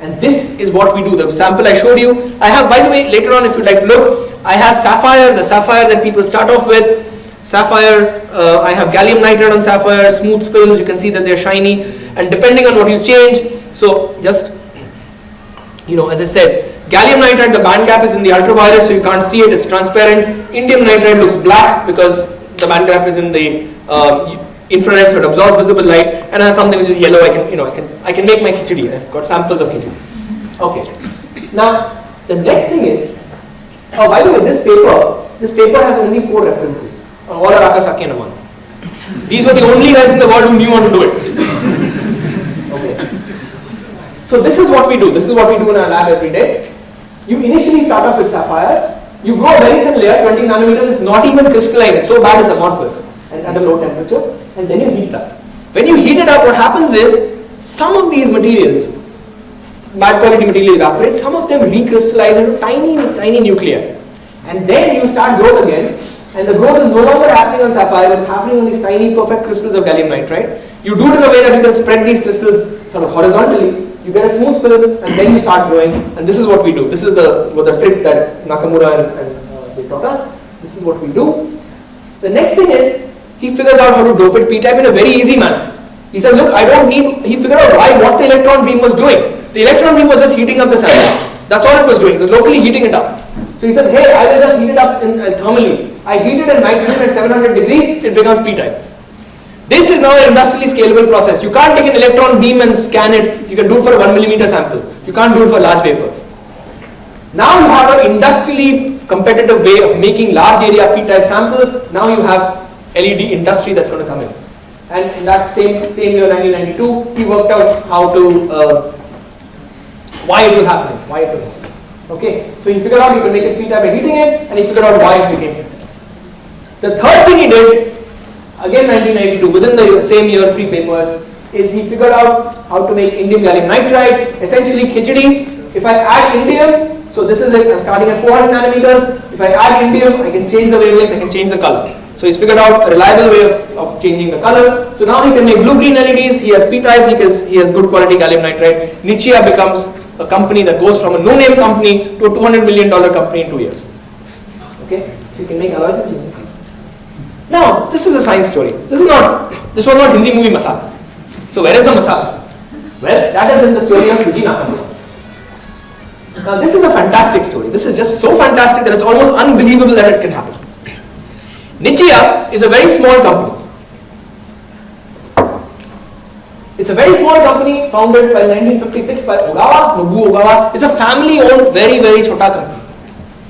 And this is what we do. The sample I showed you, I have, by the way, later on if you'd like to look, I have sapphire, the sapphire that people start off with. Sapphire, uh, I have gallium nitride on sapphire, smooth films, you can see that they're shiny. And depending on what you change, so just, you know, as I said, gallium nitride, the band gap is in the ultraviolet, so you can't see it, it's transparent. Indium nitride looks black because the band gap is in the uh, infrared so it absorbs visible light. And I have something which is yellow I can you know I can I can make my khichdi I've got samples of khichdi okay. Now the next thing is oh by the way this paper this paper has only four references. All are Akasaki and these were the only guys in the world who knew how to do it so this is what we do. This is what we do in our lab every day. You initially start off with sapphire. You grow a very thin layer. 20 nanometers it's not even crystalline. It's so bad it's amorphous and at a low temperature. And then you heat up. When you heat it up, what happens is some of these materials, bad quality material evaporate, some of them recrystallize into tiny, tiny nuclei. And then you start growth again, and the growth is no longer happening on sapphire, it's happening on these tiny perfect crystals of gallium nitride. You do it in a way that you can spread these crystals sort of horizontally, you get a smooth film, and then you start growing, and this is what we do. This is the, what the trick that Nakamura and, and uh, they taught us. This is what we do. The next thing is, he figures out how to dope it p-type in a very easy manner. He says, look, I don't need, he figured out why, what the electron beam was doing. The electron beam was just heating up the sample. That's all it was doing, it was locally heating it up. So he says, hey, I will just heat it up in, uh, thermally. I heat it at nitrogen at 700 degrees, it becomes p-type. This is now an industrially scalable process. You can't take an electron beam and scan it. You can do it for a 1 millimeter sample. You can't do it for large wafers. Now you have an industrially competitive way of making large area p-type samples. Now you have LED industry that's going to come in. And in that same, same year, 1992, he worked out how to, uh, why it was happening, why it was happening. Okay, so he figured out he could make it p-type by heating it, and he figured out why it became it. The third thing he did, again 1992, within the same year, three papers, is he figured out how to make indium gallium nitride, essentially khichdi. If I add indium, so this is it, I'm starting at 400 nanometers. If I add indium, I can change the wavelength, I can change the color. So he's figured out a reliable way of, of changing the color. So now he can make blue-green LEDs, he has P-type, he has, he has good quality gallium nitride. Nichia becomes a company that goes from a no-name company to a $200 million company in two years. Okay, so you can make alloys and change. Now, this is a science story. This is not, this was not Hindi movie Masala. So where is the Masala? Well, that is in the story of Shuji Nakamura. Now this is a fantastic story. This is just so fantastic that it's almost unbelievable that it can happen. Nichia is a very small company. It's a very small company founded by 1956 by Ogawa, Nobuo Ogawa. It's a family owned very very chota company.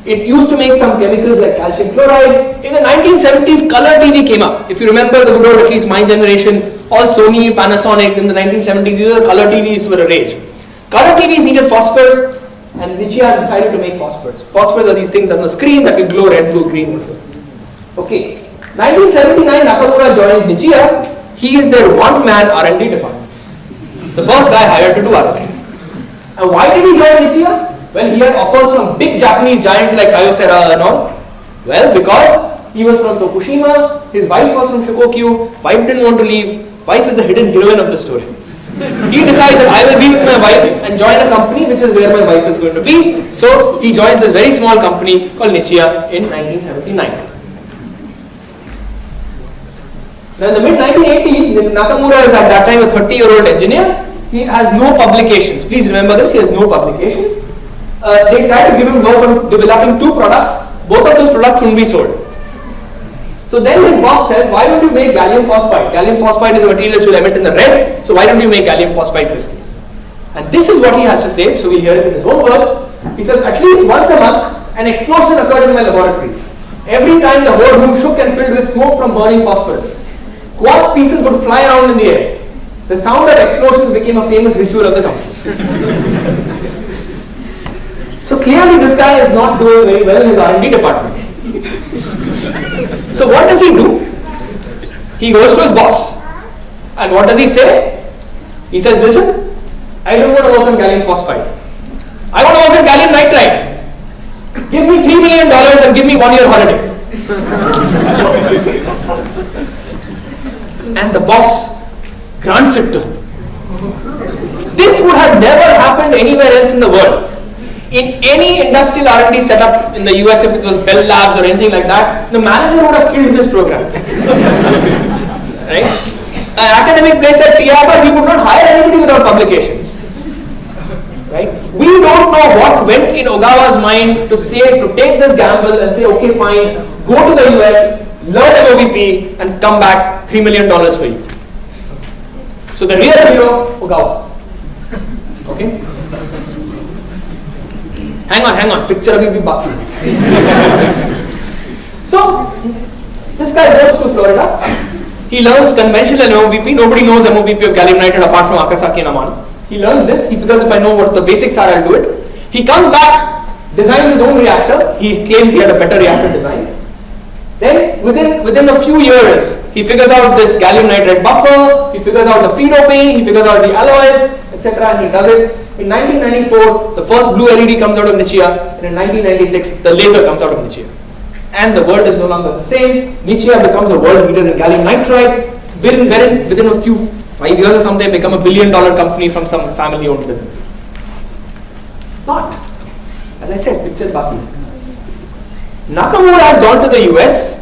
It used to make some chemicals like calcium chloride. In the 1970s color TV came up. If you remember the good old at least my generation, all Sony, Panasonic in the 1970s, these are color TVs were a rage. Color TVs needed phosphors and Nichia decided to make phosphors. Phosphors are these things on the screen that will glow red, blue, green. Okay, 1979 Nakamura joins Nichia. He is their one-man R&D department. The first guy hired to do R&D. And why did he join Nichia? Well, he had offers from big Japanese giants like Kyocera and all. Well, because he was from Tokushima, his wife was from Shikoku, wife didn't want to leave, wife is the hidden heroine of the story. He decides that I will be with my wife and join a company which is where my wife is going to be. So he joins this very small company called Nichia in 1979. Now in the mid 1980s, Nakamura is at that time a 30 year old engineer. He has no publications. Please remember this, he has no publications. Uh, they try to give him work on developing two products. Both of those products couldn't be sold. So then his boss says, why don't you make gallium phosphide? Gallium phosphide is a material that will emit in the red, so why don't you make gallium phosphide crystals? And this is what he has to say, so we'll hear it in his own words. He says, at least once a month, an explosion occurred in my laboratory. Every time the whole room shook and filled with smoke from burning phosphorus. Quartz pieces would fly around in the air. The sound of explosions became a famous ritual of the company. So clearly this guy is not doing very well in his R&D department. so what does he do? He goes to his boss. And what does he say? He says, listen, I don't want to work on gallium phosphide. I want to work on gallium nitride. Give me $3 million and give me one year holiday. and the boss grants it to him. This would have never happened anywhere else in the world. In any industrial R&D setup in the US, if it was Bell Labs or anything like that, the manager would have killed this program. right? An academic place like TIFR, we would not hire anybody without publications. Right? We don't know what went in Ogawa's mind to say, to take this gamble and say, okay, fine, go to the US, learn MOVP, and come back $3 million for you. So the real hero, Ogawa. Okay? Hang on, hang on, picture abhi bhi baki. so, this guy goes to Florida. He learns conventional MOVP. Nobody knows MOVP of gallium nitride apart from Akasaki and Amano. He learns this. He figures if I know what the basics are, I'll do it. He comes back, designs his own reactor. He claims he had a better reactor design. Then within, within a few years, he figures out this gallium nitride buffer, he figures out the p-doping, he figures out the alloys, etc. and he does it. In 1994, the first blue LED comes out of Nichia, and in 1996, the laser comes out of Nichia. And the world is no longer the same. Nichia becomes a world leader in gallium nitride, within, within, within a few five years or something, become a billion dollar company from some family owned business. But, as I said, picture Baki. Nakamura has gone to the US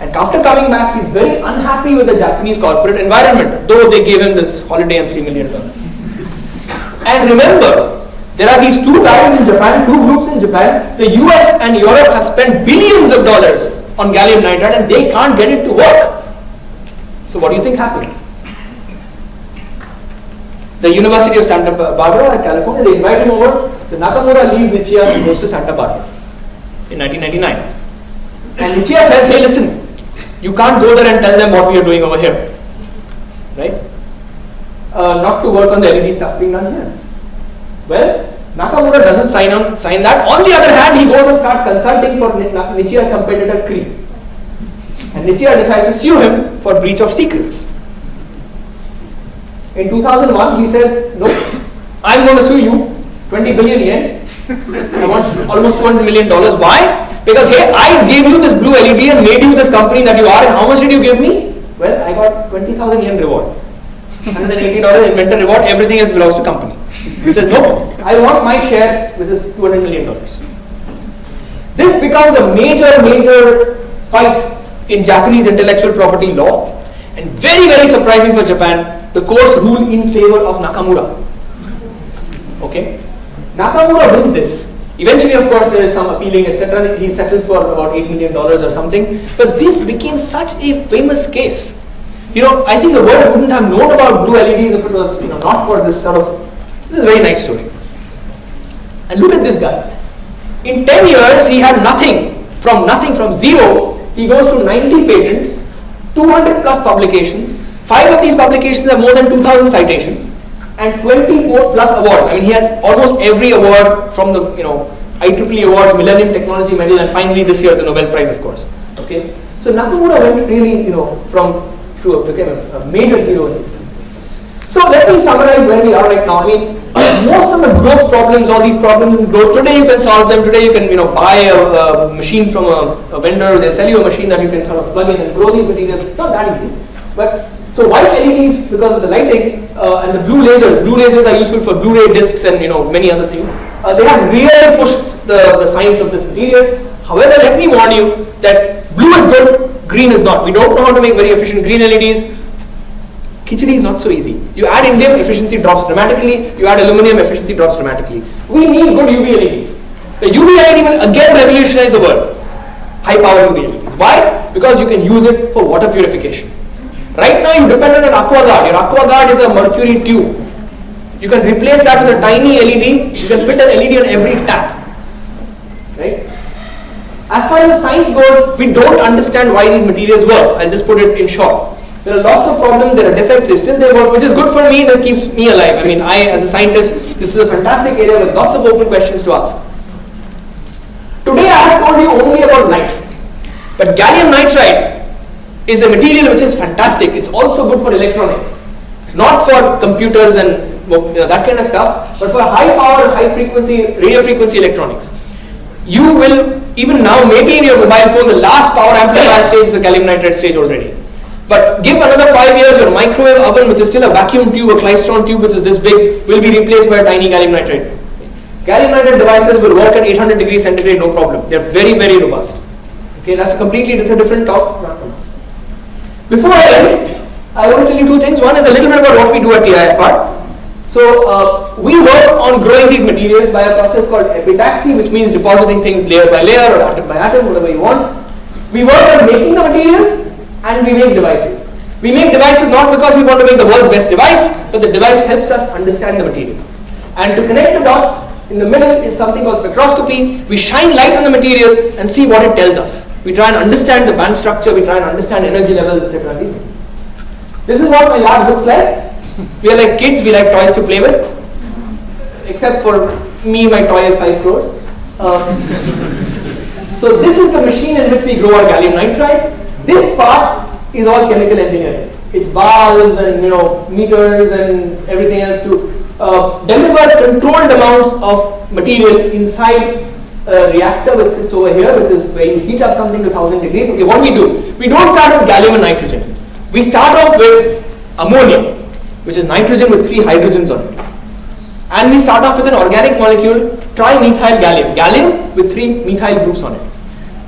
and after coming back, he's very unhappy with the Japanese corporate environment, though they gave him this holiday and $3 million. And remember, there are these two guys in Japan, two groups in Japan. The US and Europe have spent billions of dollars on gallium nitride and they can't get it to work. So what do you think happens? the University of Santa Barbara, California, they invite him over. So Nakamura leaves Nichia and goes to Santa Barbara in 1999. And Nichia says, hey listen, you can't go there and tell them what we are doing over here. Right? Uh, not to work on the LED stuff being done here. Well, Nakamura doesn't sign on sign that. On the other hand, he goes and starts consulting for Nichia's competitor Cree. And Nichia decides to sue him for breach of secrets. In 2001, he says, no, I'm going to sue you, 20 billion yen. I want almost 200 million dollars. Why? Because hey, I gave you this blue LED and made you this company that you are, and how much did you give me? Well, I got 20,000 yen reward. $180 inventor reward, everything else belongs to company. He says, no, I want my share, which is $200 million. This becomes a major, major fight in Japanese intellectual property law and very, very surprising for Japan the courts rule in favor of Nakamura. Okay? Nakamura wins this. Eventually, of course, there is some appealing, etc. He settles for about $8 million or something. But this became such a famous case. You know, I think the world wouldn't have known about blue LEDs if it was you know, not for this sort of, this is a very nice story. And look at this guy. In 10 years, he had nothing, from nothing, from zero, he goes to 90 patents, 200 plus publications, Five of these publications have more than 2,000 citations and 20 plus awards. I mean, he had almost every award from the, you know, IEEE awards, Millennium Technology Medal, and finally this year the Nobel Prize, of course. Okay, so Nakamura went really, you know, from to a, became a, a major hero in history. So let me summarize where we are right now. I mean, most of the growth problems, all these problems in growth, today you can solve them. Today you can, you know, buy a, a machine from a, a vendor. They'll sell you a machine that you can sort of plug in and grow these materials. Not that easy, but so white LEDs, because of the lighting uh, and the blue lasers, blue lasers are useful for Blu-ray discs and you know many other things. Uh, they have really pushed the, the science of this material. However, let me warn you that blue is good, green is not. We don't know how to make very efficient green LEDs. Khichdi is not so easy. You add indium, efficiency drops dramatically. You add aluminum, efficiency drops dramatically. We need good UV LEDs. The UV LED will again revolutionize the world. High power UV LEDs. Why? Because you can use it for water purification. Right now you depend on an aqua guard. Your aqua guard is a mercury tube. You can replace that with a tiny LED. You can fit an LED on every tap. Right? As far as science goes, we don't understand why these materials work. I'll just put it in short. There are lots of problems, there are defects, they still they work, which is good for me, that keeps me alive. I mean, I as a scientist, this is a fantastic area with lots of open questions to ask. Today I have told you only about light. But gallium nitride is a material which is fantastic. It's also good for electronics, not for computers and you know, that kind of stuff, but for high power, high frequency, radio frequency electronics. You will, even now, maybe in your mobile phone, the last power amplifier stage is the gallium nitride stage already. But give another five years, your microwave oven, which is still a vacuum tube, a klystron tube, which is this big, will be replaced by a tiny gallium nitride. Gallium nitride devices will work at 800 degrees centigrade, no problem. They're very, very robust. Okay, that's a completely that's a different talk. Before I end, I want to tell you two things. One is a little bit about what we do at TIFR. So uh, we work on growing these materials by a process called epitaxy, which means depositing things layer by layer or atom by atom, whatever you want. We work on making the materials and we make devices. We make devices not because we want to make the world's best device, but the device helps us understand the material. And to connect the dots, in the middle is something called spectroscopy. We shine light on the material and see what it tells us. We try and understand the band structure, we try and understand energy levels, etc. This is what my lab looks like. We are like kids, we like toys to play with. Except for me, my toy is 5 crores. Uh, so this is the machine in which we grow our gallium nitride. This part is all chemical engineering. It's valves and you know meters and everything else to uh, deliver controlled amounts of materials inside a reactor which sits over here, which is where you heat up something to 1000 degrees. Okay, what do we do? We don't start with gallium and nitrogen. We start off with ammonia, which is nitrogen with three hydrogens on it. And we start off with an organic molecule, trimethyl gallium, gallium with three methyl groups on it.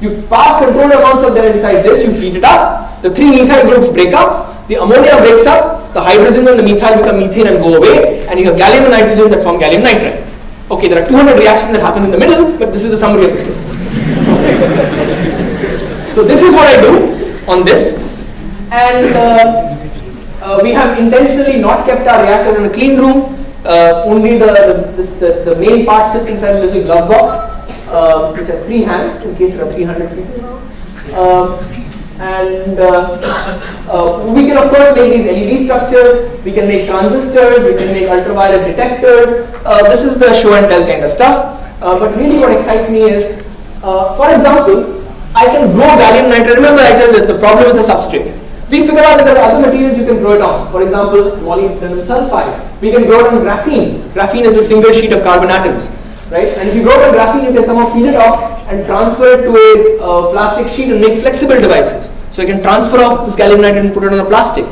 You pass controlled amounts of them inside this, you heat it up, the three methyl groups break up, the ammonia breaks up, the hydrogens and the methyl become methane and go away, and you have gallium and nitrogen that form gallium nitride. Okay, there are 200 reactions that happen in the middle, but this is the summary of the story. so this is what I do on this, and uh, uh, we have intentionally not kept our reactor in a clean room. Uh, only the this, the the main part sits inside a little glove box, uh, which has three hands in case there are 300 people. Um, and uh, uh, we can of course make these LED structures, we can make transistors, we can make ultraviolet detectors. Uh, this is the show and tell kind of stuff. But really what excites me is, for example, I can grow gallium nitride. Remember I told you the problem with the substrate. We figured out that there are other materials you can grow it on. For example, molybdenum sulfide. We can grow it on graphene. Graphene is a single sheet of carbon atoms right? And if you grow it on graphene, you can somehow peel it off and transfer it to a uh, plastic sheet and make flexible devices. So you can transfer off this gallium nitride and put it on a plastic.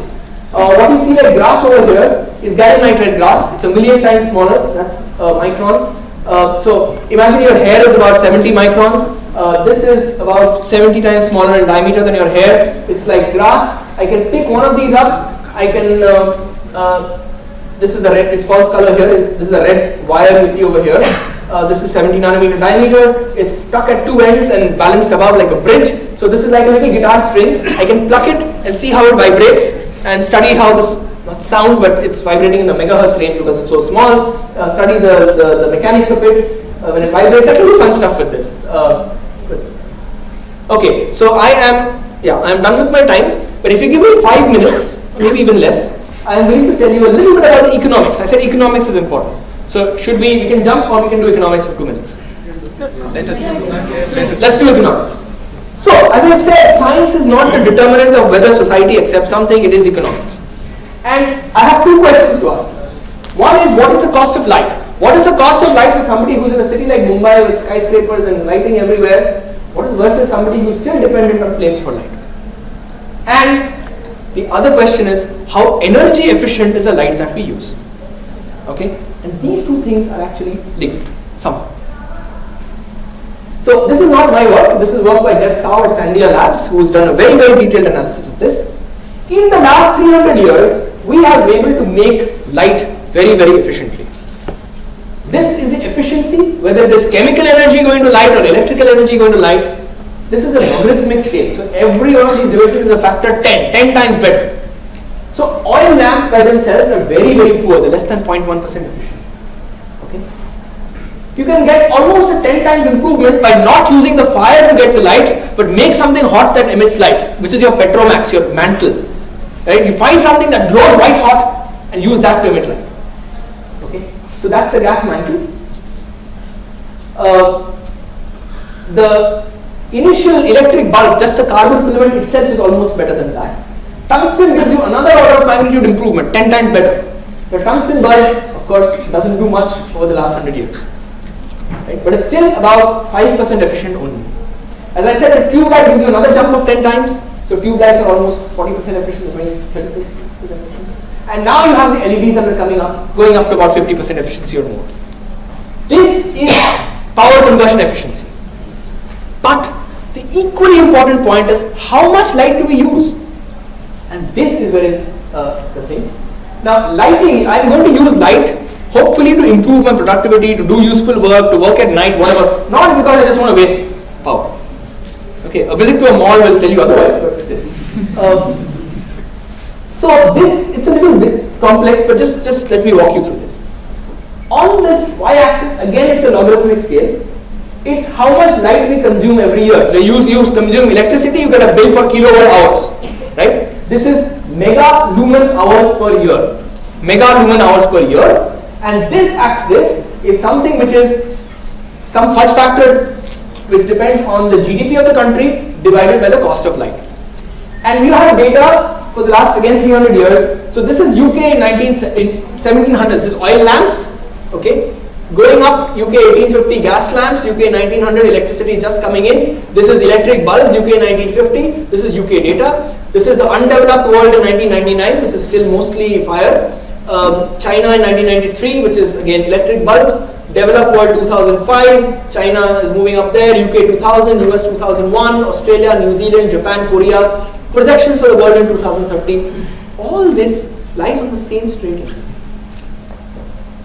Uh, what you see like grass over here is gallium nitride grass. It's a million times smaller. That's a micron. Uh, so imagine your hair is about 70 microns. Uh, this is about 70 times smaller in diameter than your hair. It's like grass. I can pick one of these up. I can uh, uh, this is the red, it's false color here, this is the red wire you see over here. Uh, this is 70 nanometer diameter. It's stuck at two ends and balanced above like a bridge. So this is like a little guitar string. I can pluck it and see how it vibrates and study how this not sound but it's vibrating in the megahertz range because it's so small. Uh, study the, the, the, mechanics of it uh, when it vibrates. I can do fun stuff with this. Uh, okay, so I am yeah I am done with my time. But if you give me five minutes, maybe even less, I am going to tell you a little bit about the economics. I said economics is important. So should we, we can jump or we can do economics for two minutes. Let us, let's do economics. So as I said, science is not the determinant of whether society accepts something, it is economics. And I have two questions to ask. One is what is the cost of light? What is the cost of light for somebody who's in a city like Mumbai with skyscrapers and lighting everywhere? What is versus somebody who's still dependent on flames for light? And the other question is how energy efficient is the light that we use? Okay? And these two things are actually linked somehow. So this is not my work, this is work by Jeff Tsao at Sandia Labs who's done a very, very detailed analysis of this. In the last 300 years, we have been able to make light very, very efficiently. This is the efficiency, whether it is chemical energy going to light or electrical energy going to light. This is a logarithmic scale. So every one of these divisions is a factor 10, 10 times better. So oil lamps by themselves are very, very poor. They're less than 0.1% efficient. Okay? You can get almost a 10 times improvement by not using the fire to get the light, but make something hot that emits light, which is your petromax, your mantle. Right? You find something that glows white hot and use that to emit light. Okay? So that's the gas mantle. Uh, the initial electric bulb, just the carbon filament itself is almost better than that. Tungsten gives you another order of magnitude improvement, 10 times better. The tungsten bulb, of course, doesn't do much over the last 100 years. Right? But it's still about 5% efficient only. As I said, a tube light gives you another jump of 10 times. So tube lights are almost 40% efficient, 20, 30% efficient. And now you have the LEDs that are coming up, going up to about 50% efficiency or more. This is power conversion efficiency. But the equally important point is how much light do we use? And this is where is uh, the thing. Now, lighting, I'm going to use light hopefully to improve my productivity, to do useful work, to work at night, whatever. Not because I just want to waste power. Okay, a visit to a mall will tell you otherwise. Um, so this, it's a little bit complex, but just, just let me walk you through this. On this y-axis, again it's a logarithmic scale. It's how much light we consume every year. They use, use consume electricity, you get a bill for kilowatt hours, right? This is mega lumen hours per year. Mega lumen hours per year. And this axis is something which is some fudge factor which depends on the GDP of the country divided by the cost of light. And we have data for the last again 300 years. So this is UK in, 19, in 1700s. This is oil lamps. Okay, going up UK 1850 gas lamps, UK 1900 electricity just coming in. This is electric bulbs UK 1950. This is UK data. This is the undeveloped world in 1999, which is still mostly fire. Um, China in 1993, which is again electric bulbs. Developed world 2005, China is moving up there, UK 2000, US 2001, Australia, New Zealand, Japan, Korea. Projections for the world in 2013. All this lies on the same straight line.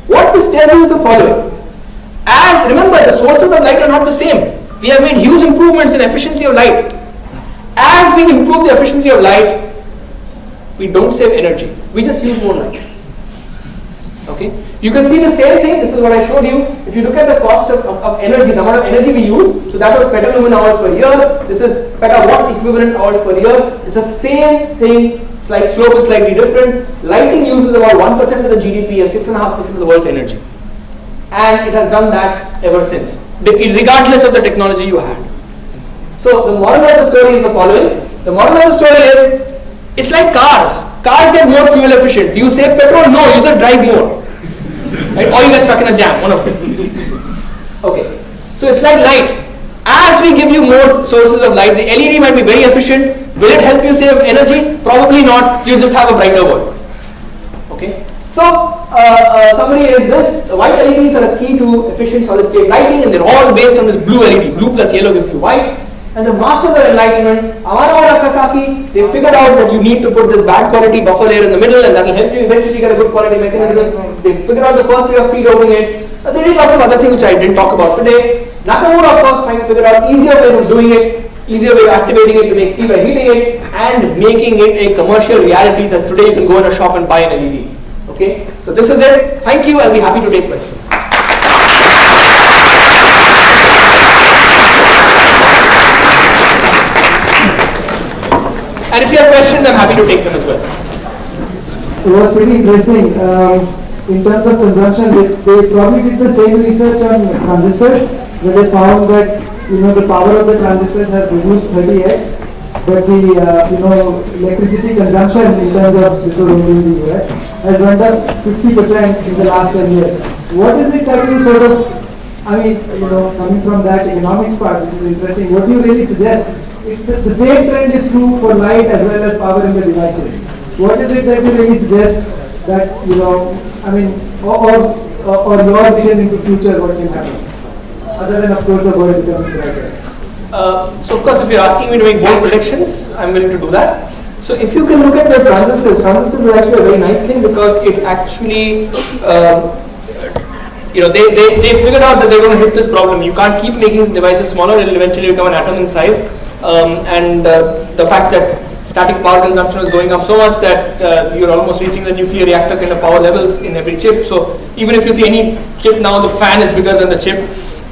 What this tells you is the following. As, remember, the sources of light are not the same. We have made huge improvements in efficiency of light. As we improve the efficiency of light, we don't save energy. We just use more light. Okay? You can see the same thing. This is what I showed you. If you look at the cost of, of, of energy, the amount of energy we use, so that was petalumen hours per year. This is petawatt equivalent hours per year. It's the same thing Slight slope is slightly different. Lighting uses about 1% of the GDP and 6.5% of the world's energy. And it has done that ever since, regardless of the technology you had. So the moral of the story is the following. The moral of the story is, it's like cars. Cars get more fuel efficient. Do you save petrol? No, you just drive more. Right? Or you get stuck in a jam, one of them. Okay. So it's like light. As we give you more sources of light, the LED might be very efficient, Will it help you save energy? Probably not. You'll just have a brighter world. Okay. So, uh, uh, summary is this. White LEDs are a key to efficient solid state lighting and they're all based on this blue LED. Blue plus yellow gives you white. And the masters of enlightenment, Amano Akasaki, they figured out that you need to put this bad quality buffer layer in the middle and that will help you eventually get a good quality mechanism. They figured out the first way of p-doping it. Uh, they did lots of other things which I didn't talk about today. Nakamura, of course, figured out easier ways of doing it easier way of activating it to make tea by heating it and making it a commercial reality that today you can go in a shop and buy an LED. Okay, so this is it. Thank you. I'll be happy to take questions. And if you have questions, I'm happy to take them as well. It was pretty interesting. Um, in terms of consumption, they, they probably did the same research on transistors, where they found that you know, the power of the transistors has reduced 30x, but the, uh, you know, electricity consumption in terms of, this only in the US, has went up 50% in the last 10 years. What is it that you sort of, I mean, you know, coming from that economics part, which is interesting, what do you really suggest? It's the, the same trend is true for light as well as power in the devices. What is it that you really suggest that, you know, I mean, or, or, or your vision into future, what can happen? Other than of course the world becoming brighter? Uh, so of course if you're asking me to make bold predictions, I'm willing to do that. So if you can look at the transistors, transistors are actually a very nice thing because it actually, um, you know, they, they, they figured out that they're going to hit this problem. You can't keep making devices smaller, it will eventually become an atom in size. Um, and uh, the fact that static power consumption is going up so much that uh, you're almost reaching the nuclear reactor kind of power levels in every chip. So even if you see any chip now, the fan is bigger than the chip.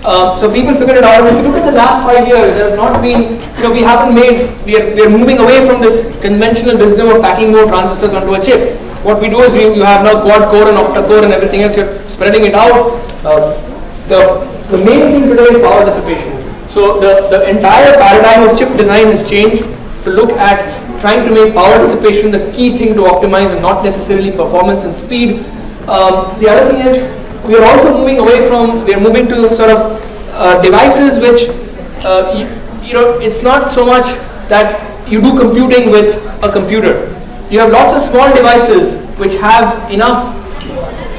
Uh, so people figured it out. If you look at the last five years, there have not been, you know, we haven't made, we are, we are moving away from this conventional wisdom of packing more transistors onto a chip. What we do is we, you have now quad core and octa core and everything else, you're spreading it out. Uh, the, the main thing today is power dissipation. So the, the entire paradigm of chip design has changed to look at trying to make power dissipation the key thing to optimize and not necessarily performance and speed. Um, the other thing is we are also moving away from, we are moving to sort of uh, devices which, uh, you, you know, it's not so much that you do computing with a computer. You have lots of small devices which have enough,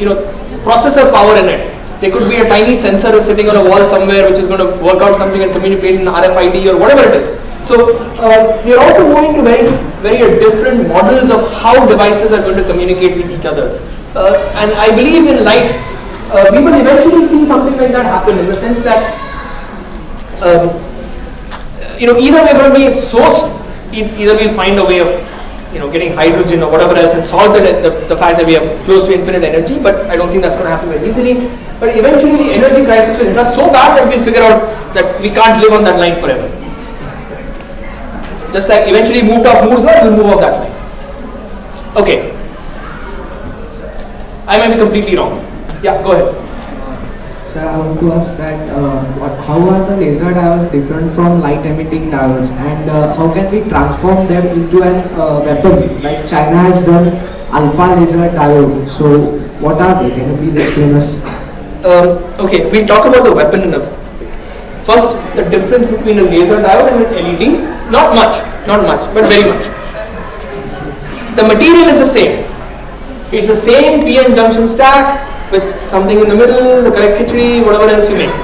you know, processor power in it there could be a tiny sensor sitting on a wall somewhere which is going to work out something and communicate in RFID or whatever it is. So uh, we are also moving to very, very different models of how devices are going to communicate with each other. Uh, and I believe in light, uh, we will eventually see something like that happen in the sense that, um, you know, either we're going to be sourced, either we'll find a way of you know, getting hydrogen or whatever else and solve the, the, the, fact that we have close to infinite energy, but I don't think that's going to happen very easily. But eventually the energy crisis will hit us so bad that we'll figure out that we can't live on that line forever. Just like eventually moved off Moore's law, we'll move off that line. Okay. I may be completely wrong. Yeah, go ahead. Sir, I want to ask that uh, what, how are the laser diodes different from light emitting diodes and uh, how can we transform them into an uh, weapon like China has done alpha laser diode. So what are they? Can you please explain us? Um, okay, we'll talk about the weapon in a First, the difference between a laser diode and an LED, not much, not much, but very much. The material is the same. It's the same PN junction stack, with something in the middle, the correct khichdi, whatever else you make.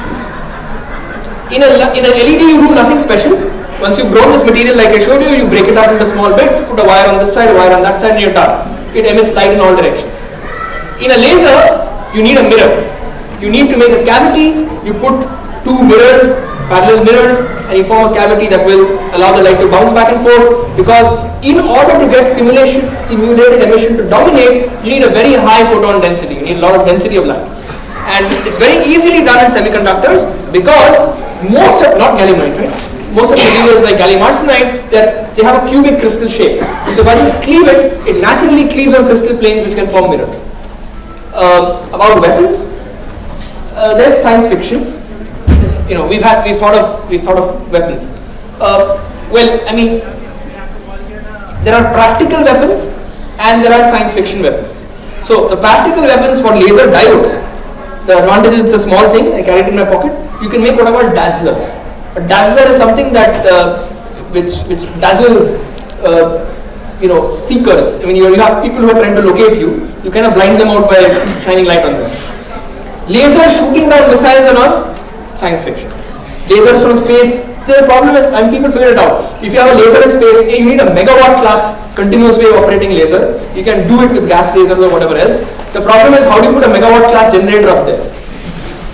In, a, in an LED you do nothing special. Once you've grown this material like I showed you, you break it up into small bits, put a wire on this side, a wire on that side and you're done. It emits light in all directions. In a laser, you need a mirror. You need to make a cavity, you put two mirrors, parallel mirrors and you form a cavity that will allow the light to bounce back and forth because in order to get stimulation, stimulated emission to dominate, you need a very high photon density. You need a lot of density of light. And it's very easily done in semiconductors because most of, not gallium nitride, most of the materials like gallium arsenide, they have a cubic crystal shape. So if I just cleave it, it naturally cleaves on crystal planes which can form mirrors. Uh, about weapons, uh, there's science fiction. You know, we've had, we've thought of, we've thought of weapons. Uh, well, I mean, there are practical weapons and there are science fiction weapons. So the practical weapons for laser diodes, the advantage is it's a small thing, I carry it in my pocket. You can make what called dazzlers. A dazzler is something that uh, which which dazzles uh, you know seekers. I mean you, you have people who are trying to locate you, you kind of blind them out by shining light on them. Laser shooting down missiles and all, science fiction. Lasers from space the problem is, and people figured it out. If you have a laser in space, you need a megawatt class continuous wave operating laser. You can do it with gas lasers or whatever else. The problem is, how do you put a megawatt class generator up there?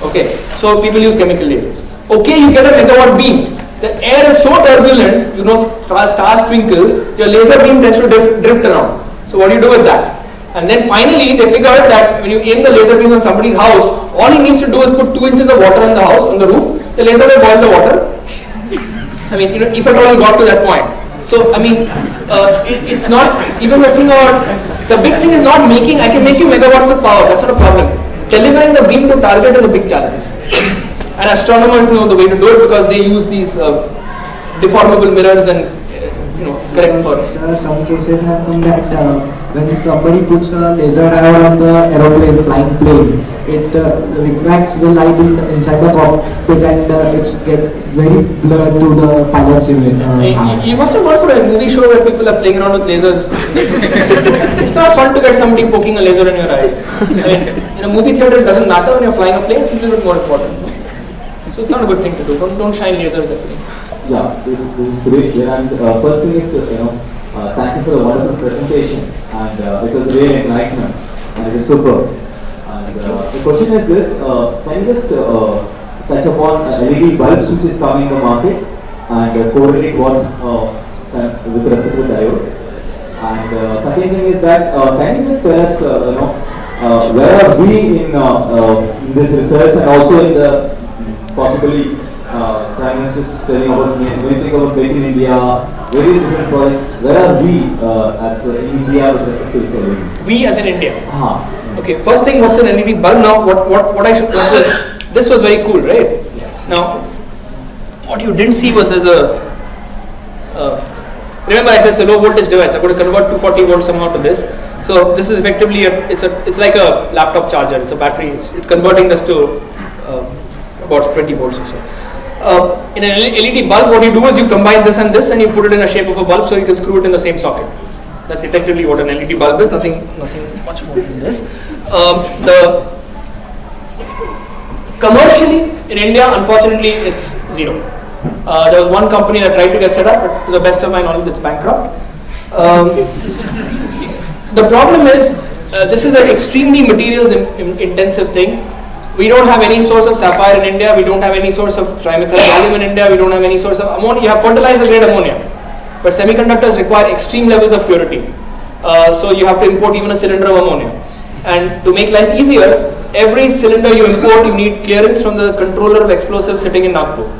Okay, so people use chemical lasers. Okay, you get a megawatt beam. The air is so turbulent, you know, stars twinkle, your laser beam tends to drift, drift around. So what do you do with that? And then finally, they figured that when you aim the laser beam on somebody's house, all he needs to do is put 2 inches of water on the house, on the roof, the laser will boil the water, I mean, you know, if at all you got to that point. So, I mean, uh, it, it's not, even the thing about, the big thing is not making, I can make you megawatts of power, that's not a problem. Delivering the beam to target is a big challenge. And astronomers know the way to do it because they use these uh, deformable mirrors and, uh, you know, correct for Sir, some cases have come that uh, when somebody puts a laser diode on the aeroplane, flying plane, it uh, refracts the light in inside the cockpit and uh, it gets very blurred to the pilot's image. Uh, you, must have gone for a movie show where people are playing around with lasers. it's not fun to get somebody poking a laser in your eye. I mean, in a movie theater it doesn't matter when you're flying a plane, it's a little bit more important. So it's not a good thing to do. Don't, don't shine lasers at planes. Yeah, this, this is Suresh here and uh, first thing is, uh, you know, uh, thank you for the wonderful presentation and uh, it was really enlightenment and it is superb. And uh, the question is this, uh, can you just uh, touch upon uh, LED bulbs which is coming in the market and uh, correlate what uh, with respect to diode? And second thing is that, can you just tell us, you know, where are we in, in this research and also in the possibly uh, Prime Minister is telling about when you think about Make in India, various different projects, where are we uh, as uh, India with respect to this LED? We as in India? Uh -huh. Okay, first thing, what's an LED bulb? Now, what, what, what I should, what was, this was very cool, right? Now, what you didn't see was there's a uh, remember I said it's a low voltage device. I'm going to convert 240 volts somehow to this. So this is effectively a it's a it's like a laptop charger. It's a battery. It's, it's converting this to uh, about 20 volts or so. Uh, in an LED bulb, what you do is you combine this and this, and you put it in a shape of a bulb, so you can screw it in the same socket. That's effectively what an LED bulb is. Nothing nothing much more than this. Um, the commercially in India, unfortunately, it's zero. Uh, there was one company that tried to get set up, but to the best of my knowledge, it's bankrupt. Um, the problem is, uh, this is an extremely materials in, in intensive thing. We don't have any source of sapphire in India. We don't have any source of trimethyl in India. We don't have any source of ammonia. You have fertilizer grade ammonia, but semiconductors require extreme levels of purity. Uh, so you have to import even a cylinder of ammonia. And to make life easier, every cylinder you import, you need clearance from the controller of explosives sitting in Nagpur.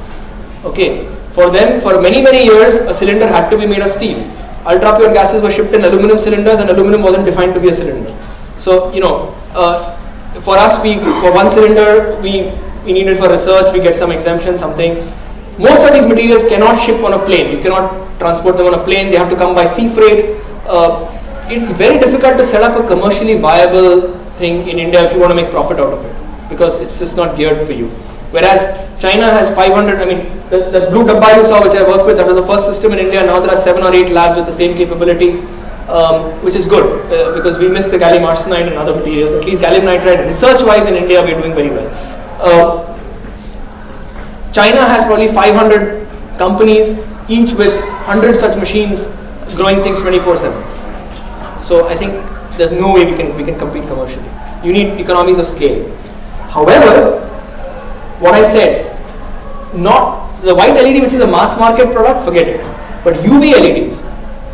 Okay. For them, for many many years, a cylinder had to be made of steel. Ultra pure gases were shipped in aluminum cylinders, and aluminum wasn't defined to be a cylinder. So you know, uh, for us, we for one cylinder, we we need it for research. We get some exemption, something. Most of these materials cannot ship on a plane. You cannot transport them on a plane. They have to come by sea freight. Uh, it's very difficult to set up a commercially viable thing in India if you want to make profit out of it because it's just not geared for you. Whereas China has 500, I mean, the, the blue dabba you saw, which I worked with, that was the first system in India. Now there are seven or eight labs with the same capability, um, which is good uh, because we missed the gallium arsenide and other materials. At least gallium nitride, research-wise in India, we're doing very well. Uh, China has probably 500 companies, each with 100 such machines growing things 24/7. So I think there's no way we can we can compete commercially. You need economies of scale. However, what I said, not the white LED, which is a mass market product, forget it. But UV LEDs,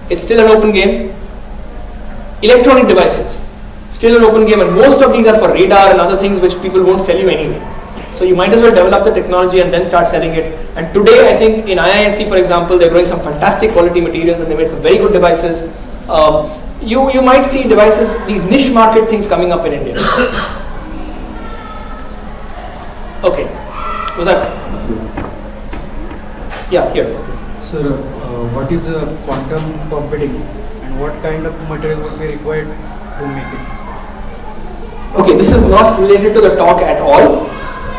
it's still an open game. Electronic devices, still an open game, and most of these are for radar and other things which people won't sell you anyway. So you might as well develop the technology and then start selling it. And today, I think in IISc, for example, they're growing some fantastic quality materials and they made some very good devices. Um, you you might see devices, these niche market things coming up in India. Okay, was that? Yeah, here. Sir, uh, what is quantum computing what kind of material would be required to make it? Okay, this is not related to the talk at all,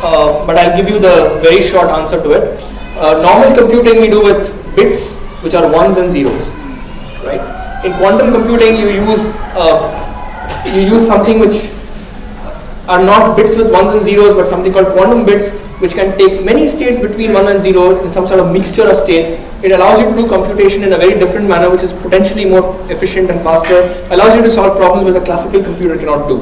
uh, but I'll give you the very short answer to it. Uh, normal computing we do with bits, which are ones and zeros, right? In quantum computing, you use uh, you use something which are not bits with ones and zeros, but something called quantum bits, which can take many states between one and zero in some sort of mixture of states. It allows you to do computation in a very different manner, which is potentially more efficient and faster. Allows you to solve problems which a classical computer cannot do.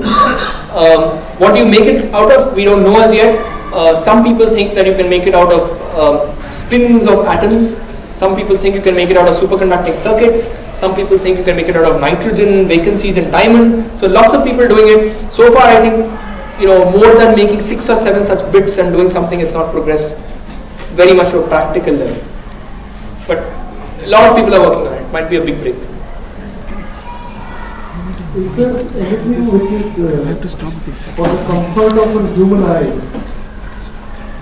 Um, what do you make it out of? We don't know as yet. Uh, some people think that you can make it out of um, spins of atoms. Some people think you can make it out of superconducting circuits. Some people think you can make it out of nitrogen vacancies in diamond. So lots of people doing it. So far, I think you know more than making six or seven such bits and doing something it's not progressed very much to a practical level. But a lot of people are working on it. Might be a big breakthrough. Is there anything which is uh, for the comfort of a human eye?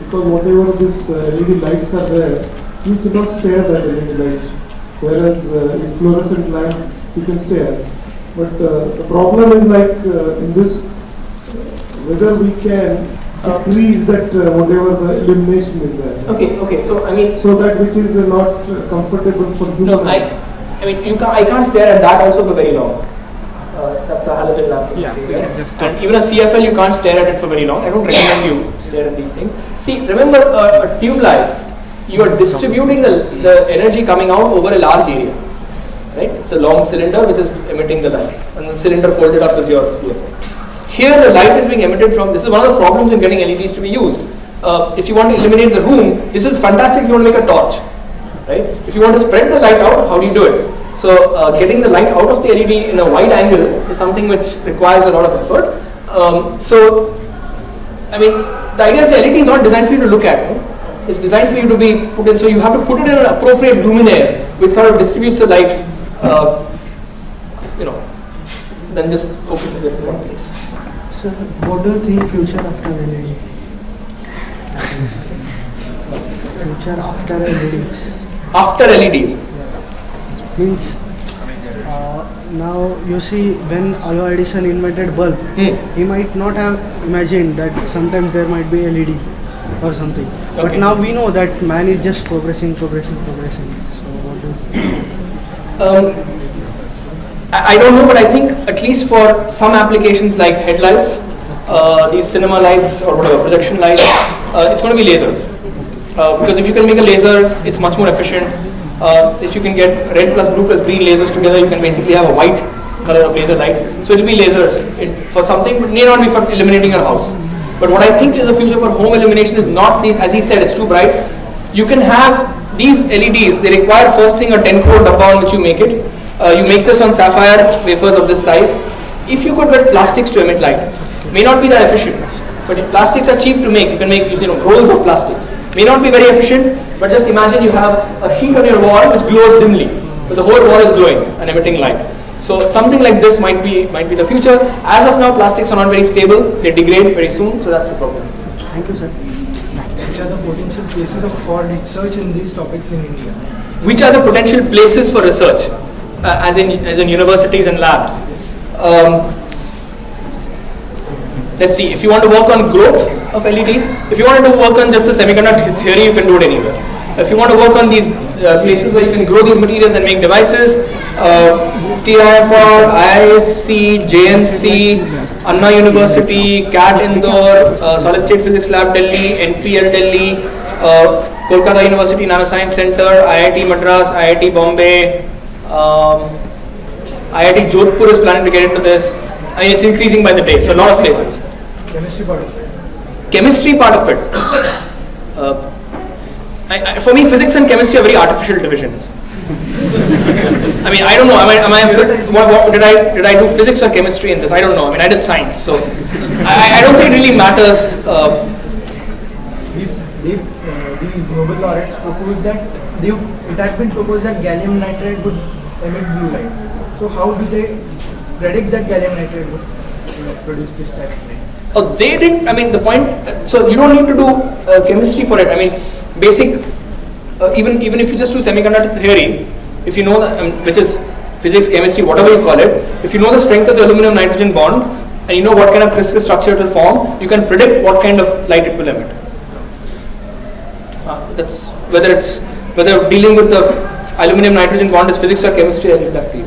Because whatever this uh, LED lights are there, you cannot stare at LED light. Whereas uh, in fluorescent lamp, you can stare. But uh, the problem is like uh, in this, whether we can increase that uh, whatever the illumination is there. Okay, okay. So I mean, So that which is uh, not uh, comfortable for human no, I, I mean, you can't, I can't stare at that also for very long. Uh, that's a halogen lamp. or Yeah, something, we right? can just And even a CFL, you can't stare at it for very long. I don't recommend you stare at these things. See, remember uh, a tube light, you are distributing the, the energy coming out over a large area. Right? It's a long cylinder which is emitting the light. And the cylinder folded up is your CFL. Here the light is being emitted from, this is one of the problems in getting LEDs to be used. Uh, if you want to illuminate the room, this is fantastic if you want to make a torch. Right? If you want to spread the light out, how do you do it? So uh, getting the light out of the LED in a wide angle is something which requires a lot of effort. Um, so, I mean, the idea is the LED is not designed for you to look at. It's designed for you to be put in. So you have to put it in an appropriate luminaire, which sort of distributes the light. Uh, you know, then just focuses it in one place. So, what do you think future after LED? future after LEDs. After E LEDs. Means uh, now you see when Alva Edison invented bulb, Hmm. he might not have imagined that sometimes there might be LED or something. Okay. But now we know that man is just progressing, progressing, progressing. So what do you think? Um, I, don't know, but I think at least for some applications like headlights, uh, these cinema lights or whatever, projection lights, uh, it's going to be lasers. Uh, because if you can make a laser, it's much more efficient. Uh, if you can get red plus blue plus green lasers together, you can basically have a white color of laser light. So it will be lasers it, for something, but may not be for illuminating your house. But what I think is the future for home illumination is not these, as he said, it's too bright. You can have these LEDs, they require first thing a 10 crore dabba on which you make it. Uh, you make this on sapphire wafers of this size. If you could get plastics to emit light, may not be that efficient, but plastics are cheap to make, you can make you know rolls of plastics. May not be very efficient, but just imagine you have a sheet on your wall which glows dimly, but the whole wall is glowing and emitting light. So something like this might be might be the future. As of now, plastics are not very stable; they degrade very soon, so that's the problem. Thank you, sir. Which are the potential places of for research in these topics in India? which are the potential places for research, uh, as in as in universities and labs. Um, let's see. If you want to work on growth of LEDs, if you want to work on just the semiconductor theory, you can do it anywhere. If you want to work on these uh, places where you can grow these materials and make devices, uh, TIFR, IISc, JNC, Anna University, CAT Indore, uh, Solid State Physics Lab Delhi, NPL Delhi, uh, Kolkata University Nanoscience Center, IIT Madras, IIT Bombay, um, IIT Jodhpur is planning to get into this. I mean, it's increasing by the day, so a lot of places. Chemistry part of it. Chemistry part of it. Uh, I, I, for me, physics and chemistry are very artificial divisions. I mean, I don't know. Am I, am I a what, what, did I did I do physics or chemistry in this? I don't know. I mean, I did science, so I, I don't think it really matters. Uh, uh, these Nobel laureates proposed that they, it has been proposed that gallium nitride would emit blue light. So how do they predict that gallium nitride would you know, produce this type of light? Oh, they didn't. I mean, the point. uh, So you don't need to do uh, chemistry for it. I mean, basic. Uh, even even if you just do semiconductor theory, if you know um, which is physics, chemistry, whatever you call it, if you know the strength of the aluminum nitrogen bond and you know what kind of crystal structure it will form, you can predict what kind of light it will emit. Uh, that's whether it's whether dealing with the aluminum nitrogen bond is physics or chemistry. I leave that for you.